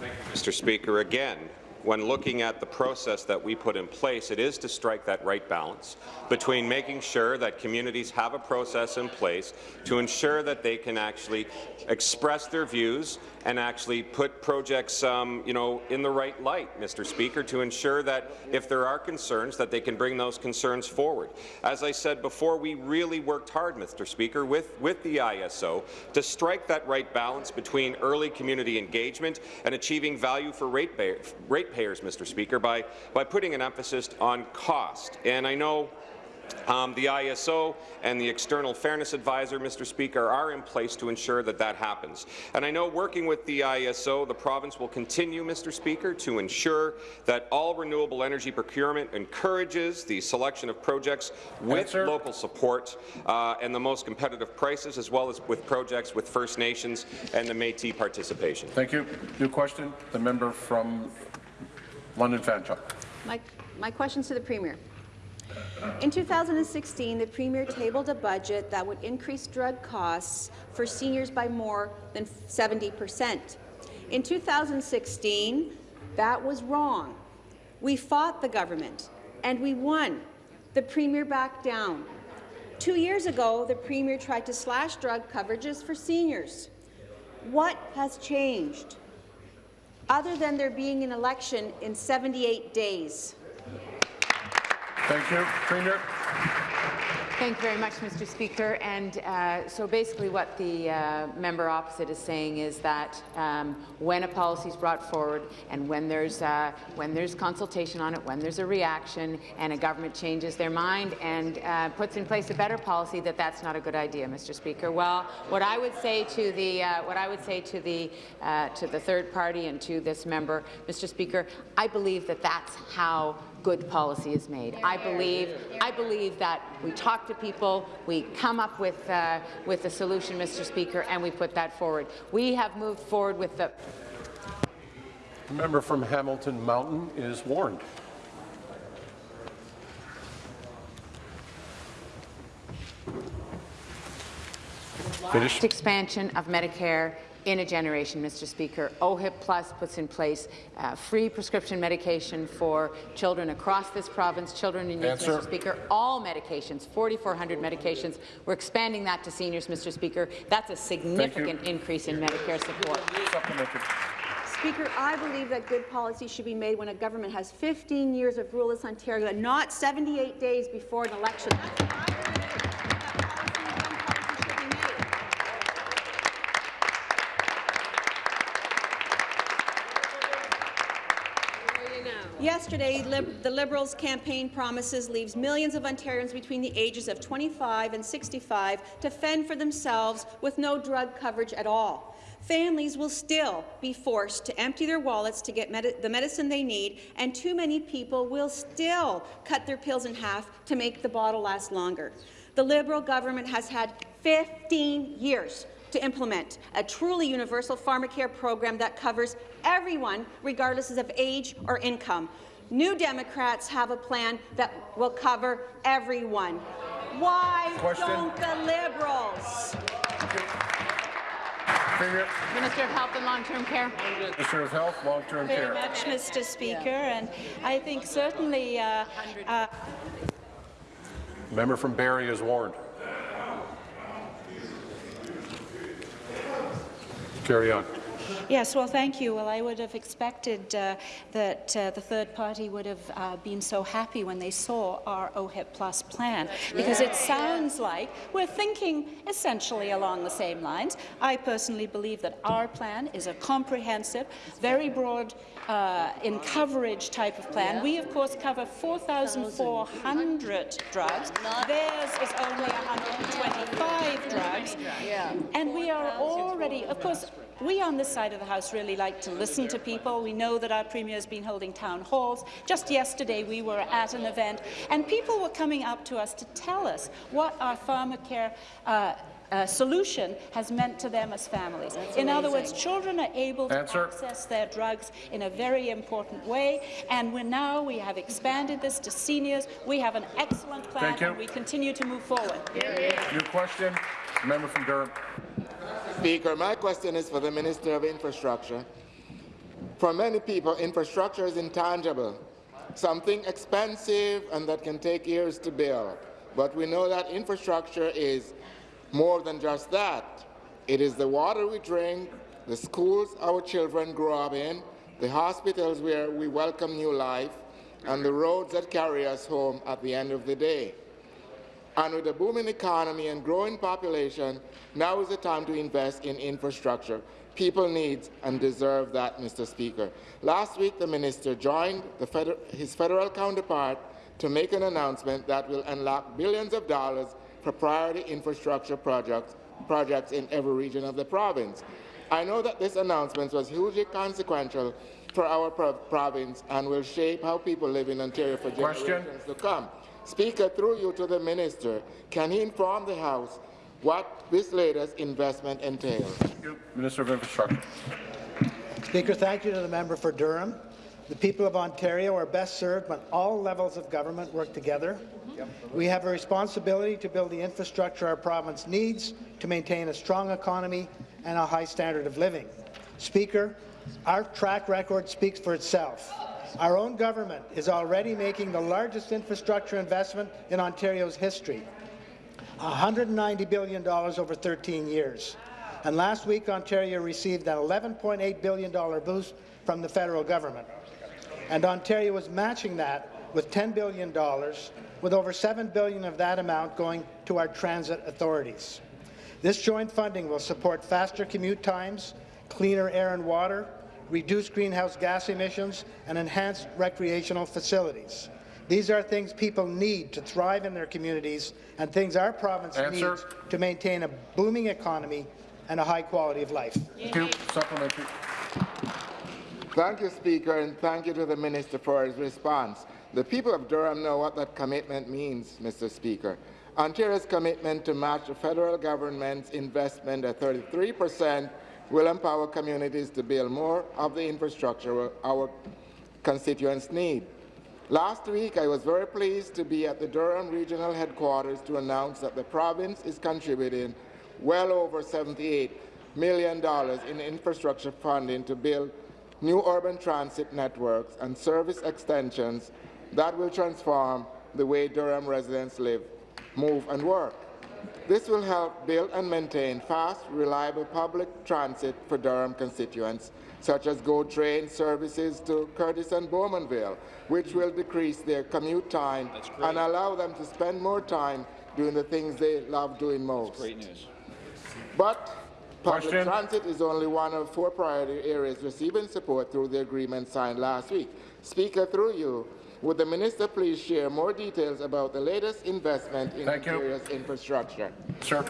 Thank you, Mr. Speaker. Again, when looking at the process that we put in place, it is to strike that right balance between making sure that communities have a process in place to ensure that they can actually express their views and actually put projects um, you know, in the right light, Mr. Speaker, to ensure that if there are concerns, that they can bring those concerns forward. As I said before, we really worked hard, Mr. Speaker, with, with the IESO to strike that right balance between early community engagement and achieving value for ratepayers, ratepayers Mr. Speaker, by, by putting an emphasis on cost. And I know um, the IESO and the External Fairness Advisor, Mr. Speaker, are in place to ensure that that happens. And I know working with the IESO, the province will continue, Mr. Speaker, to ensure that all renewable energy procurement encourages the selection of projects with Answer. local support uh, and the most competitive prices, as well as with projects with First Nations and the Métis participation. Thank you. New question. The member from London Fanshawe. My, my question's to the Premier. In 2016, the Premier tabled a budget that would increase drug costs for seniors by more than 70 percent. In 2016, that was wrong. We fought the government, and we won. The Premier backed down. Two years ago, the Premier tried to slash drug coverages for seniors. What has changed? Other than there being an election in 78 days. Thank you. Premier. Thank you very much, Mr. Speaker. And uh, so basically what the uh, member opposite is saying is that um, when a policy is brought forward and when there's, uh, when there's consultation on it, when there's a reaction and a government changes their mind and uh, puts in place a better policy, that that's not a good idea, Mr. Speaker. Well, what I would say to the, uh, what I would say to the, uh, to the third party and to this member, Mr. Speaker, I believe that that's how good policy is made. I believe, I believe that we talk to people, we come up with, uh, with a solution, Mr. Speaker, and we put that forward. We have moved forward with the... The member from Hamilton Mountain is warned. Finish. expansion of Medicare in a generation, Mr. Speaker. OHIP Plus puts in place uh, free prescription medication for children across this province, children in need, Answer. Mr. Speaker. All medications, 4,400 medications. We're expanding that to seniors, Mr. Speaker. That's a significant increase in Medicare support. Speaker, I believe that good policy should be made when a government has 15 years of ruleless Ontario and not 78 days before an election. Yesterday, Lib the Liberals' campaign promises leaves millions of Ontarians between the ages of 25 and 65 to fend for themselves with no drug coverage at all. Families will still be forced to empty their wallets to get the medicine they need, and too many people will still cut their pills in half to make the bottle last longer. The Liberal government has had 15 years to implement a truly universal pharmacare program that covers everyone, regardless of age or income. New Democrats have a plan that will cover everyone. Why Question. don't the Liberals? Minister of Health and Long-Term Care. Minister of Health, Long-Term Care. very much, Mr. Speaker, and I think certainly uh, uh, Member from Barrie is warned. Carry on. Yes, well, thank you. Well, I would have expected uh, that uh, the third party would have uh, been so happy when they saw our OHIP Plus plan, because it sounds like we're thinking essentially along the same lines. I personally believe that our plan is a comprehensive, very broad uh, in coverage type of plan. We, of course, cover 4,400 drugs. Theirs is only 125 drugs. And we are already, of course, we on this side of the House really like to listen to people. We know that our Premier has been holding town halls. Just yesterday we were at an event and people were coming up to us to tell us what our pharmacare uh, uh, solution has meant to them as families. in other words, children are able to Answer. access their drugs in a very important way, and we're now we have expanded this to seniors. We have an excellent plan, Thank you. and we continue to move forward. New question. Member from Durham. Speaker, my question is for the Minister of Infrastructure. For many people, infrastructure is intangible, something expensive and that can take years to build. But we know that infrastructure is more than just that. It is the water we drink, the schools our children grow up in, the hospitals where we welcome new life, and the roads that carry us home at the end of the day. And with a booming economy and growing population, now is the time to invest in infrastructure. People need and deserve that, Mr. Speaker. Last week, the minister joined the feder his federal counterpart to make an announcement that will unlock billions of dollars for priority infrastructure projects, projects in every region of the province. I know that this announcement was hugely consequential for our pro province and will shape how people live in Ontario for generations Question. to come. Speaker, through you to the minister, can he inform the House what this latest investment entails? Minister of Infrastructure. Speaker, thank you to the member for Durham. The people of Ontario are best served when all levels of government work together. We have a responsibility to build the infrastructure our province needs to maintain a strong economy and a high standard of living. Speaker, our track record speaks for itself. Our own government is already making the largest infrastructure investment in Ontario's history, $190 billion over 13 years. And last week, Ontario received an $11.8 billion boost from the federal government. And Ontario is matching that with $10 billion, with over 7 billion of that amount going to our transit authorities. This joint funding will support faster commute times, cleaner air and water, reduce greenhouse gas emissions, and enhance recreational facilities. These are things people need to thrive in their communities and things our province Answer. needs to maintain a booming economy and a high quality of life. Thank you. Supplementary. Thank you, Speaker, and thank you to the Minister for his response. The people of Durham know what that commitment means, Mr. Speaker. Ontario's commitment to match the federal government's investment at 33 per cent will empower communities to build more of the infrastructure our constituents need. Last week, I was very pleased to be at the Durham Regional Headquarters to announce that the province is contributing well over $78 million in infrastructure funding to build new urban transit networks and service extensions that will transform the way Durham residents live, move and work. This will help build and maintain fast, reliable public transit for Durham constituents, such as GO train services to Courtice and Bowmanville, which will decrease their commute time and allow them to spend more time doing the things they love doing most. Great news. But public Question. transit is only one of four priority areas receiving support through the agreement signed last week. Speaker, through you, would the minister please share more details about the latest investment in Thank you. Infrastructure? Sir.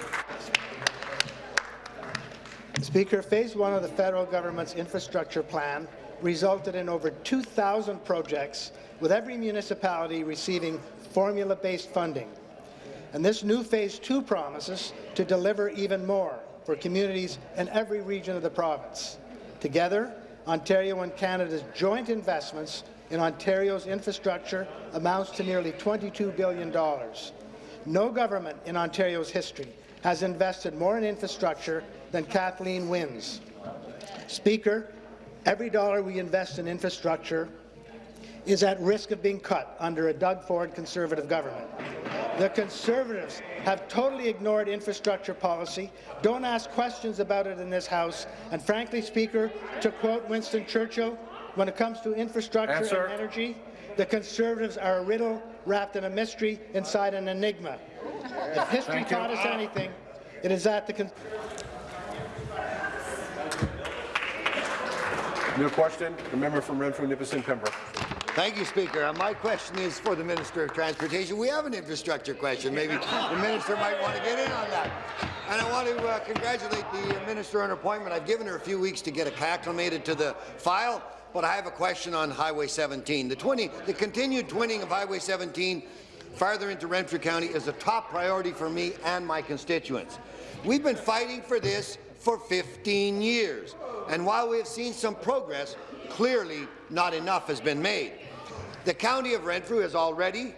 Speaker, phase one of the federal government's infrastructure plan resulted in over 2,000 projects, with every municipality receiving formula-based funding. And this new phase two promises to deliver even more for communities in every region of the province. Together, Ontario and Canada's joint investments in Ontario's infrastructure amounts to nearly $22 billion. No government in Ontario's history has invested more in infrastructure than Kathleen Wynne's. Speaker, every dollar we invest in infrastructure is at risk of being cut under a Doug Ford Conservative government. The Conservatives have totally ignored infrastructure policy, don't ask questions about it in this House, and frankly, Speaker, to quote Winston Churchill, when it comes to infrastructure Answer. and energy, the Conservatives are a riddle wrapped in a mystery inside an enigma. If history Thank you. taught us anything, it is that the Con New question. The member from Renfrew, Nipissing, Pembroke. Thank you, Speaker. Uh, my question is for the Minister of Transportation. We have an infrastructure question. Maybe the Minister might want to get in on that. And I want to uh, congratulate the Minister on her appointment. I've given her a few weeks to get acclimated to the file, but I have a question on Highway 17. The, 20, the continued twinning of Highway 17 farther into Renfrew County is a top priority for me and my constituents. We've been fighting for this for 15 years, and while we have seen some progress, clearly not enough has been made. The County of Renfrew has already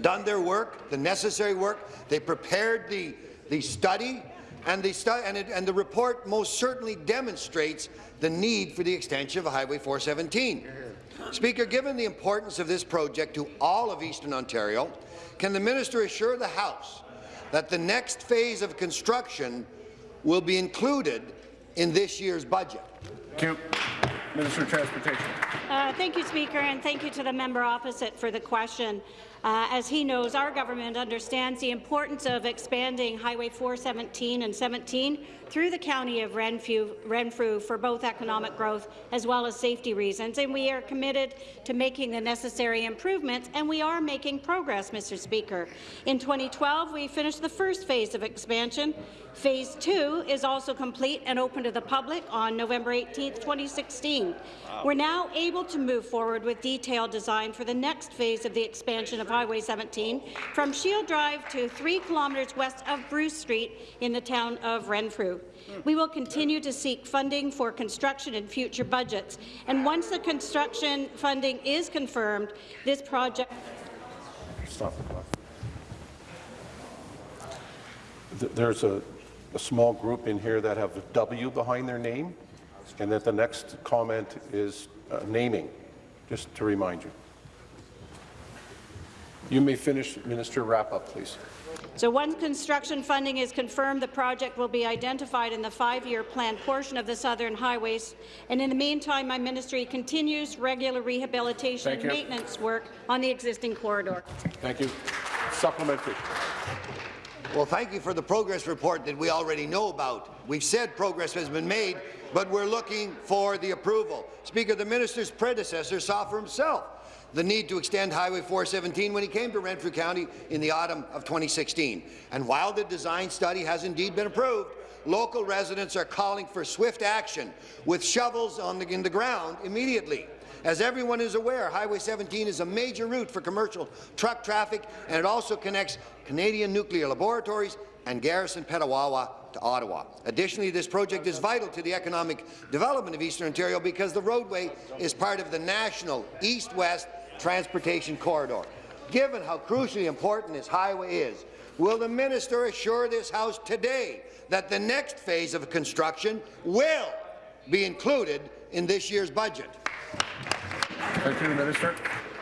done their work, the necessary work. They prepared the, the study. And the, and, it, and the report most certainly demonstrates the need for the extension of Highway 417. Speaker, given the importance of this project to all of Eastern Ontario, can the minister assure the House that the next phase of construction will be included in this year's budget? Thank you. Minister of Transportation. Uh, thank you, Speaker, and thank you to the member opposite for the question. Uh, as he knows, our government understands the importance of expanding Highway 417 and 17 through the county of Renfrew, Renfrew for both economic growth as well as safety reasons, and we are committed to making the necessary improvements, and we are making progress, Mr. Speaker. In 2012, we finished the first phase of expansion. Phase 2 is also complete and open to the public on November 18, 2016. We're now able to move forward with detailed design for the next phase of the expansion of Highway 17 from Shield Drive to 3 kilometres west of Bruce Street in the town of Renfrew. We will continue to seek funding for construction in future budgets, and once the construction funding is confirmed, this project Stop the clock. There's a, a small group in here that have a W behind their name, and that the next comment is uh, naming, just to remind you. You may finish, Minister, wrap up, please. So once construction funding is confirmed, the project will be identified in the five-year plan portion of the Southern Highways. And in the meantime, my ministry continues regular rehabilitation Thank and you. maintenance work on the existing corridor. Thank you. Supplementary. Well, thank you for the progress report that we already know about. We've said progress has been made, but we're looking for the approval. Speaker, the minister's predecessor saw for himself the need to extend Highway 417 when he came to Renfrew County in the autumn of 2016. And while the design study has indeed been approved, local residents are calling for swift action with shovels on the, in the ground immediately. As everyone is aware, Highway 17 is a major route for commercial truck traffic, and it also connects Canadian Nuclear Laboratories and Garrison Petawawa to Ottawa. Additionally, this project is vital to the economic development of Eastern Ontario because the roadway is part of the national east-west transportation corridor. Given how crucially important this highway is, will the minister assure this House today that the next phase of construction will be included in this year's budget? Thank you, Minister.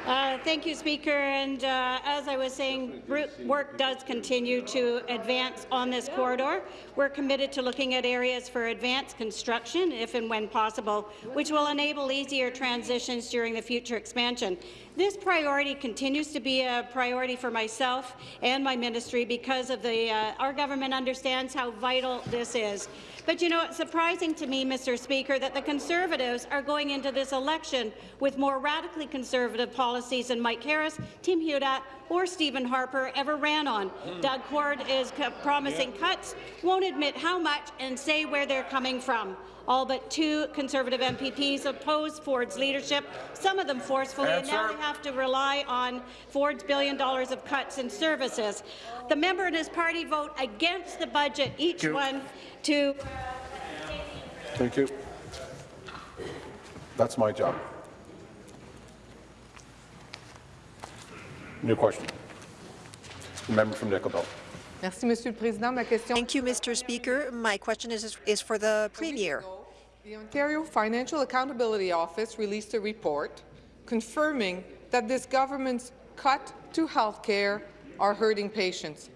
Uh, thank you, Speaker. And uh, as I was saying, work does continue to advance on this corridor. We're committed to looking at areas for advanced construction, if and when possible, which will enable easier transitions during the future expansion. This priority continues to be a priority for myself and my ministry because of the uh, our government understands how vital this is. But you know, it's surprising to me, Mr. Speaker, that the Conservatives are going into this election with more radically conservative policies than Mike Harris, Tim Hudak, or Stephen Harper ever ran on. Doug Ford is promising cuts, won't admit how much, and say where they're coming from. All but two Conservative MPPs opposed Ford's leadership, some of them forcefully, and now Answer. they have to rely on Ford's billion dollars of cuts in services. The member and his party vote against the budget, each one to Thank you. That's my job. New question. The member from Nickel Belt. Merci, Monsieur le Président. Ma question. Thank you, Mr. Speaker. My question is, is for the Premier. The Ontario Financial Accountability Office released a report confirming that this government's cut to health care are hurting patients.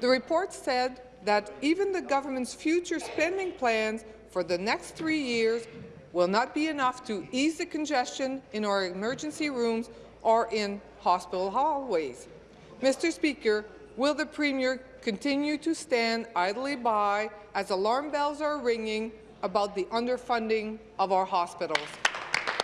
The report said that even the government's future spending plans for the next three years will not be enough to ease the congestion in our emergency rooms or in hospital hallways. Mr. Speaker, will the Premier continue to stand idly by as alarm bells are ringing about the underfunding of our hospitals?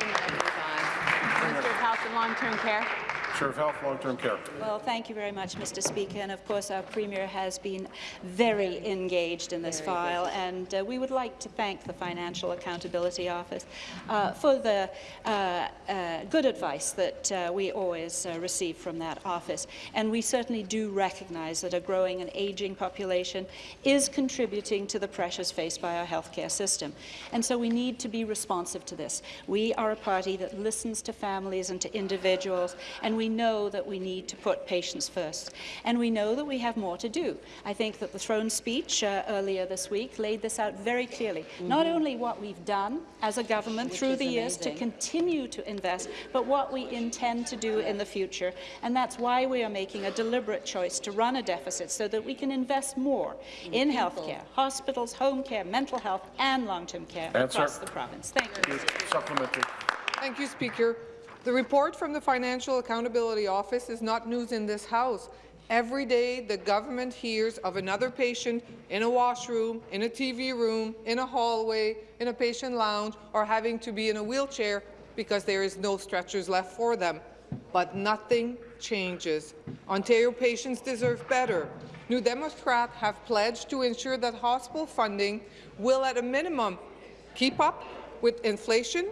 Minister of Health and Long-Term Care. Chair of Health, Long-Term Care. Well, thank you very much, Mr. Speaker. And of course, our Premier has been very engaged in this file, and uh, we would like to thank the Financial Accountability Office uh, for the uh, uh, good advice that uh, we always uh, receive from that office. And we certainly do recognize that a growing and aging population is contributing to the pressures faced by our healthcare system. And so we need to be responsive to this. We are a party that listens to families and to individuals, and we know that we need to put patients first, and we know that we have more to do. I think that the throne speech uh, earlier this week laid this out very clearly. Mm -hmm. Not only what we've done as a government Which through the years to continue to invest, but what we intend to do in the future. And that's why we are making a deliberate choice to run a deficit so that we can invest more in healthcare, hospitals, home care, mental health, and long-term care Answer. across the province. Thank you. Supplementary. Thank you, Speaker. The report from the Financial Accountability Office is not news in this House. Every day, the government hears of another patient in a washroom, in a TV room, in a hallway, in a patient lounge, or having to be in a wheelchair because there is no stretchers left for them. But nothing changes. Ontario patients deserve better. New Democrats have pledged to ensure that hospital funding will, at a minimum, keep up with inflation,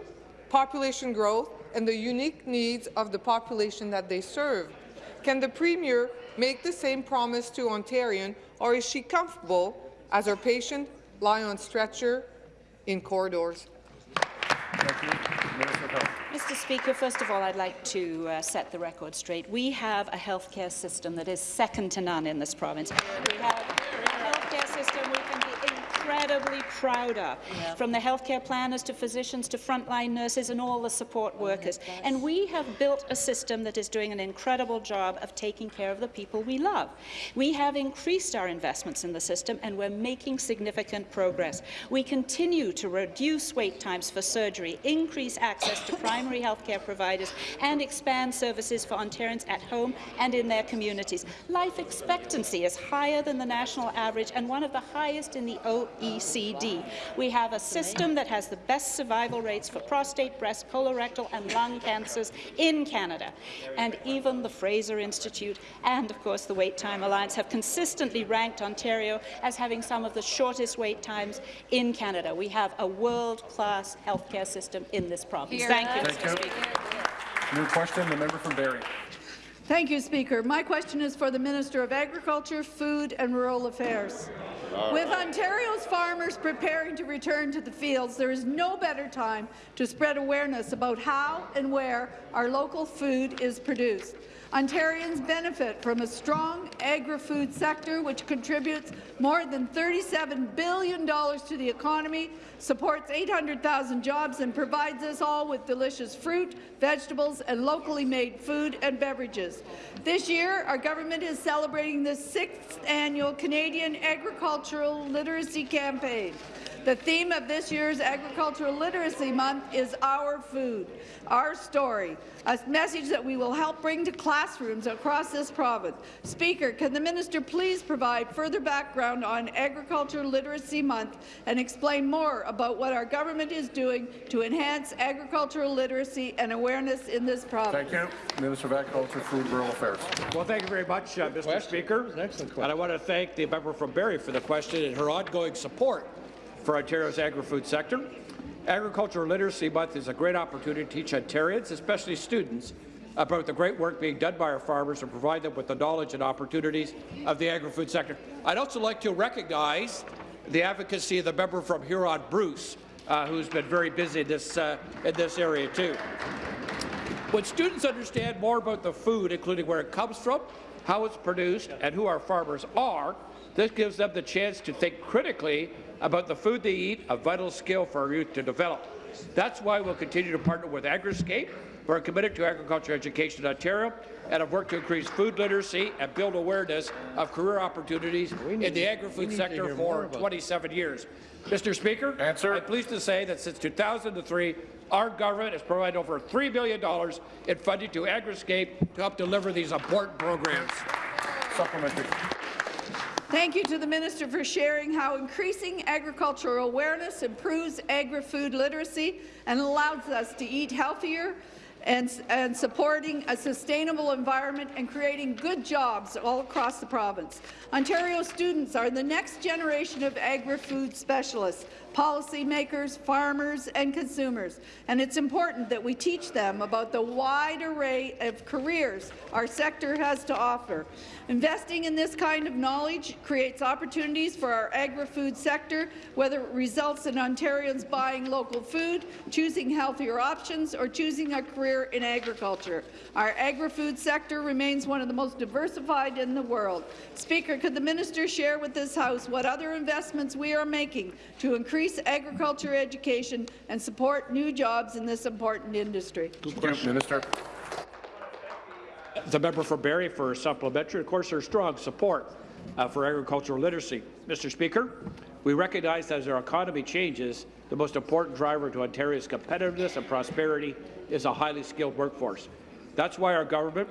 population growth, and the unique needs of the population that they serve. Can the Premier make the same promise to Ontarian, or is she comfortable as her patient lie on stretcher in corridors? Mr. Speaker, first of all, I'd like to uh, set the record straight. We have a healthcare system that is second to none in this province. We have a healthcare system we can incredibly proud of, yeah. from the healthcare planners to physicians to frontline nurses and all the support oh workers. Oh, and we have built a system that is doing an incredible job of taking care of the people we love. We have increased our investments in the system and we're making significant progress. We continue to reduce wait times for surgery, increase access to primary healthcare providers and expand services for Ontarians at home and in their communities. Life expectancy is higher than the national average and one of the highest in the OECD. We have a system that has the best survival rates for prostate, breast, colorectal and lung cancers in Canada. And even the Fraser Institute and, of course, the Wait Time Alliance have consistently ranked Ontario as having some of the shortest wait times in Canada. We have a world-class healthcare system in this province. Here. Thank you, Thank Mr. you. Speaker. New question, the member from Barrie. Thank you, Speaker. My question is for the Minister of Agriculture, Food and Rural Affairs. With Ontario's farmers preparing to return to the fields, there is no better time to spread awareness about how and where our local food is produced. Ontarians benefit from a strong agri-food sector which contributes more than $37 billion to the economy, supports 800,000 jobs and provides us all with delicious fruit, vegetables and locally made food and beverages. This year, our government is celebrating the sixth annual Canadian Agricultural Literacy Campaign. The theme of this year's Agricultural Literacy Month is Our Food, Our Story, a message that we will help bring to classrooms across this province. Speaker, can the minister please provide further background on Agricultural Literacy Month and explain more about what our government is doing to enhance agricultural literacy and awareness in this province? Thank you. Minister of Agriculture, Food, and Rural Affairs. Well, thank you very much, uh, Mr. Question. Speaker. Excellent question. And I want to thank the member from Barrie for the question and her ongoing support for Ontario's agri-food sector. Agricultural Literacy Month is a great opportunity to teach Ontarians, especially students, about the great work being done by our farmers and provide them with the knowledge and opportunities of the agri-food sector. I'd also like to recognize the advocacy of the member from Huron, Bruce, uh, who's been very busy this, uh, in this area too. When students understand more about the food, including where it comes from, how it's produced, and who our farmers are, this gives them the chance to think critically about the food they eat, a vital skill for our youth to develop. That's why we'll continue to partner with Agriscape. We're committed to agriculture education in Ontario and have worked to increase food literacy and build awareness of career opportunities in the agri-food sector for 27 years. Mr. Speaker, Answer. I'm pleased to say that since 2003, our government has provided over $3 billion in funding to Agriscape to help deliver these important programs. Supplementary. Thank you to the Minister for sharing how increasing agricultural awareness improves agri-food literacy and allows us to eat healthier and, and, supporting a sustainable environment and creating good jobs all across the province. Ontario students are the next generation of agri-food specialists. Policymakers, farmers and consumers. And it's important that we teach them about the wide array of careers our sector has to offer. Investing in this kind of knowledge creates opportunities for our agri-food sector, whether it results in Ontarians buying local food, choosing healthier options, or choosing a career in agriculture. Our agri-food sector remains one of the most diversified in the world. Speaker, could the minister share with this House what other investments we are making to increase agriculture education and support new jobs in this important industry? Minister. The member for Barrie for supplementary. Of course, there's strong support uh, for agricultural literacy. Mr. Speaker, we recognize that as our economy changes, the most important driver to Ontario's competitiveness and prosperity is a highly skilled workforce. That's why our government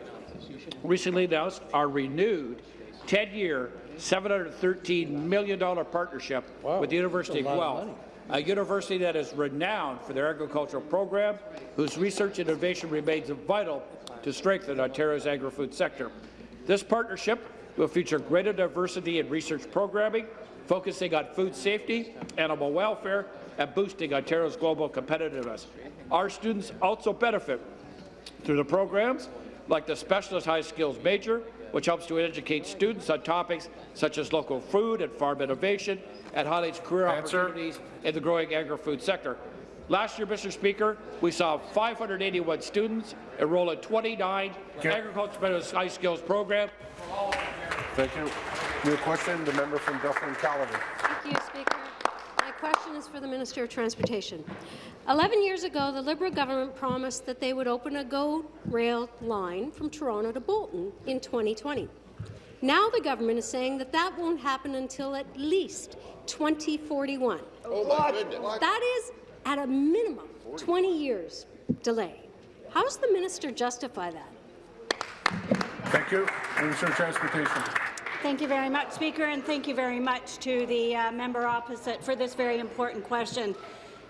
recently announced our renewed 10-year, $713 million partnership wow, with the University of Guelph, a university that is renowned for their agricultural program, whose research and innovation remains vital to strengthen Ontario's agri-food sector. This partnership will feature greater diversity in research programming, focusing on food safety, animal welfare, and boosting Ontario's global competitiveness. Our students also benefit through the programs like the Specialist High Skills Major, which helps to educate students on topics such as local food and farm innovation and highlights career Answer. opportunities in the growing agri-food sector. Last year, Mr. Speaker, we saw 581 students enroll in 29 agricultural high skills program. Thank you. New question, the member from Dufferin-Caledon. Thank you, Speaker. My question is for the Minister of Transportation. Eleven years ago, the Liberal government promised that they would open a GO rail line from Toronto to Bolton in 2020. Now the government is saying that that won't happen until at least 2041. Oh, my goodness. That is at a minimum 20 years delay. How does the minister justify that? Thank you. Minister of Transportation. Thank you very much, Speaker, and thank you very much to the uh, member opposite for this very important question.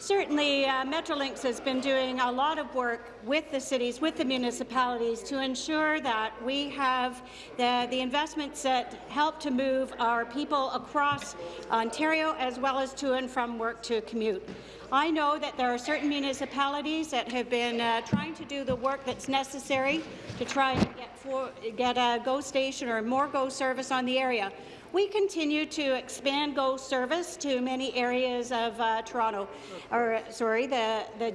Certainly, uh, Metrolinx has been doing a lot of work with the cities, with the municipalities, to ensure that we have the, the investments that help to move our people across Ontario as well as to and from work to commute. I know that there are certain municipalities that have been uh, trying to do the work that's necessary to try and get, for, get a GO station or more GO service on the area. We continue to expand GO service to many areas of uh, Toronto, or sorry, the, the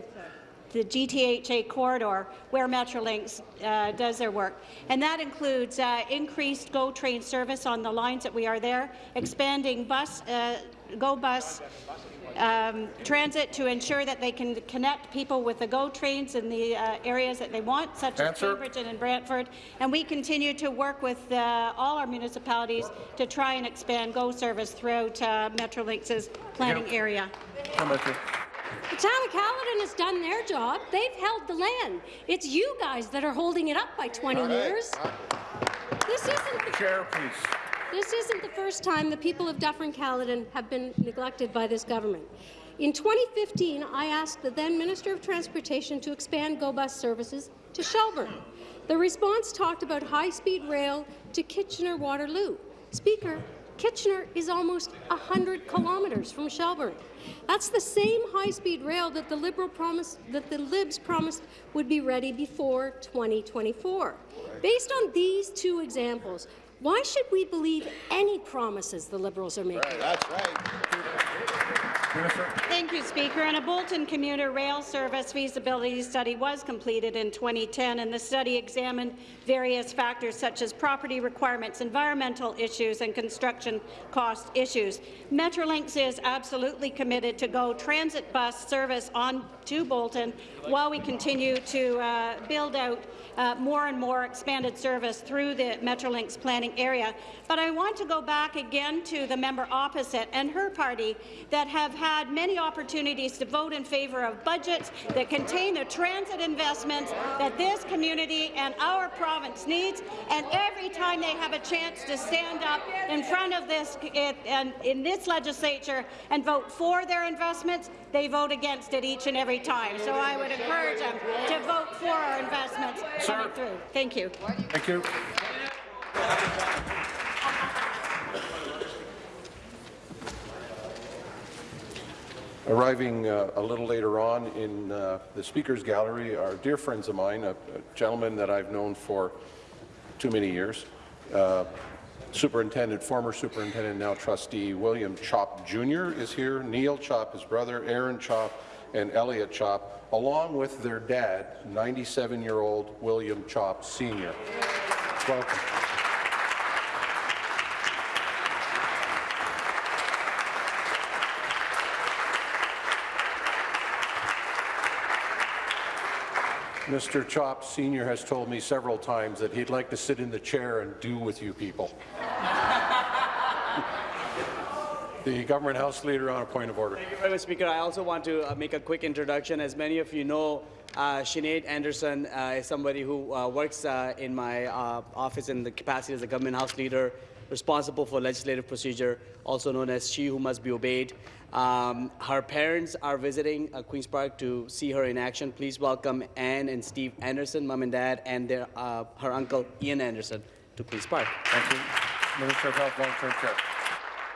the GTHA corridor where Metrolinx uh, does their work. And that includes uh, increased GO train service on the lines that we are there, expanding bus, uh, GO bus um, transit to ensure that they can connect people with the GO trains in the uh, areas that they want, such Answer. as Cambridge and in Brantford. And we continue to work with uh, all our municipalities to try and expand GO service throughout uh, Metrolinx's planning yep. area. The town of Caledon has done their job. They've held the land. It's you guys that are holding it up by 20 right. years. This isn't the chair, please. This isn't the first time the people of Dufferin-Caledon have been neglected by this government. In 2015, I asked the then Minister of Transportation to expand GO bus services to Shelburne. The response talked about high-speed rail to Kitchener-Waterloo. Speaker, Kitchener is almost 100 kilometres from Shelburne. That's the same high-speed rail that the Liberal promised that the Libs promised would be ready before 2024. Based on these two examples, why should we believe any promises the Liberals are making? Right, that's right. Thank you, Speaker. And a Bolton commuter rail service feasibility study was completed in 2010, and the study examined various factors such as property requirements, environmental issues, and construction cost issues. Metrolinx is absolutely committed to GO transit bus service on to Bolton while we continue to uh, build out uh, more and more expanded service through the Metrolinx planning area. But I want to go back again to the member opposite and her party that have had many opportunities to vote in favour of budgets that contain the transit investments that this community and our province needs. And every time they have a chance to stand up in front of this in, in this legislature and vote for their investments, they vote against it each and every time. So I would encourage them to vote for our investments coming through. Thank you. Thank you. Arriving uh, a little later on in uh, the Speaker's Gallery are dear friends of mine, a, a gentleman that I've known for too many years, uh, Superintendent, former Superintendent, now Trustee William Chop Jr. is here, Neil Chop, his brother, Aaron Chop, and Elliot Chop, along with their dad, 97-year-old William Chop Sr. Welcome. Mr. Chop Sr. has told me several times that he'd like to sit in the chair and do with you people. the Government House Leader on a point of order. Thank you very much, Speaker. I also want to uh, make a quick introduction. As many of you know, uh, Sinead Anderson uh, is somebody who uh, works uh, in my uh, office in the capacity as a Government House Leader, responsible for legislative procedure, also known as She Who Must Be Obeyed. Um, her parents are visiting uh, Queen's Park to see her in action. Please welcome Anne and Steve Anderson, mom and dad, and their, uh, her uncle Ian Anderson to Queen's Park. Thank you. Minister of Health, Long-Term Care.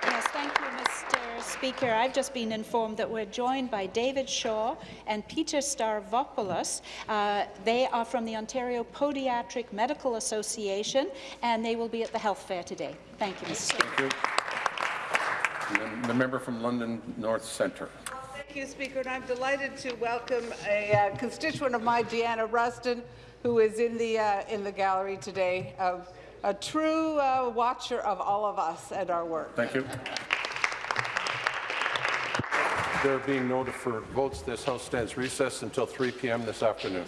Yes, thank you, Mr. Speaker. I've just been informed that we're joined by David Shaw and Peter Starvopoulos. Uh, they are from the Ontario Podiatric Medical Association, and they will be at the health fair today. Thank you, Mr. Speaker. Thank you. And the member from London North Centre. Thank you, Speaker, and I'm delighted to welcome a uh, constituent of mine, Deanna Rustin, who is in the uh, in the gallery today. Uh, a true uh, watcher of all of us and our work. Thank you. There being no deferred votes, this House stands recessed until 3 p.m. this afternoon.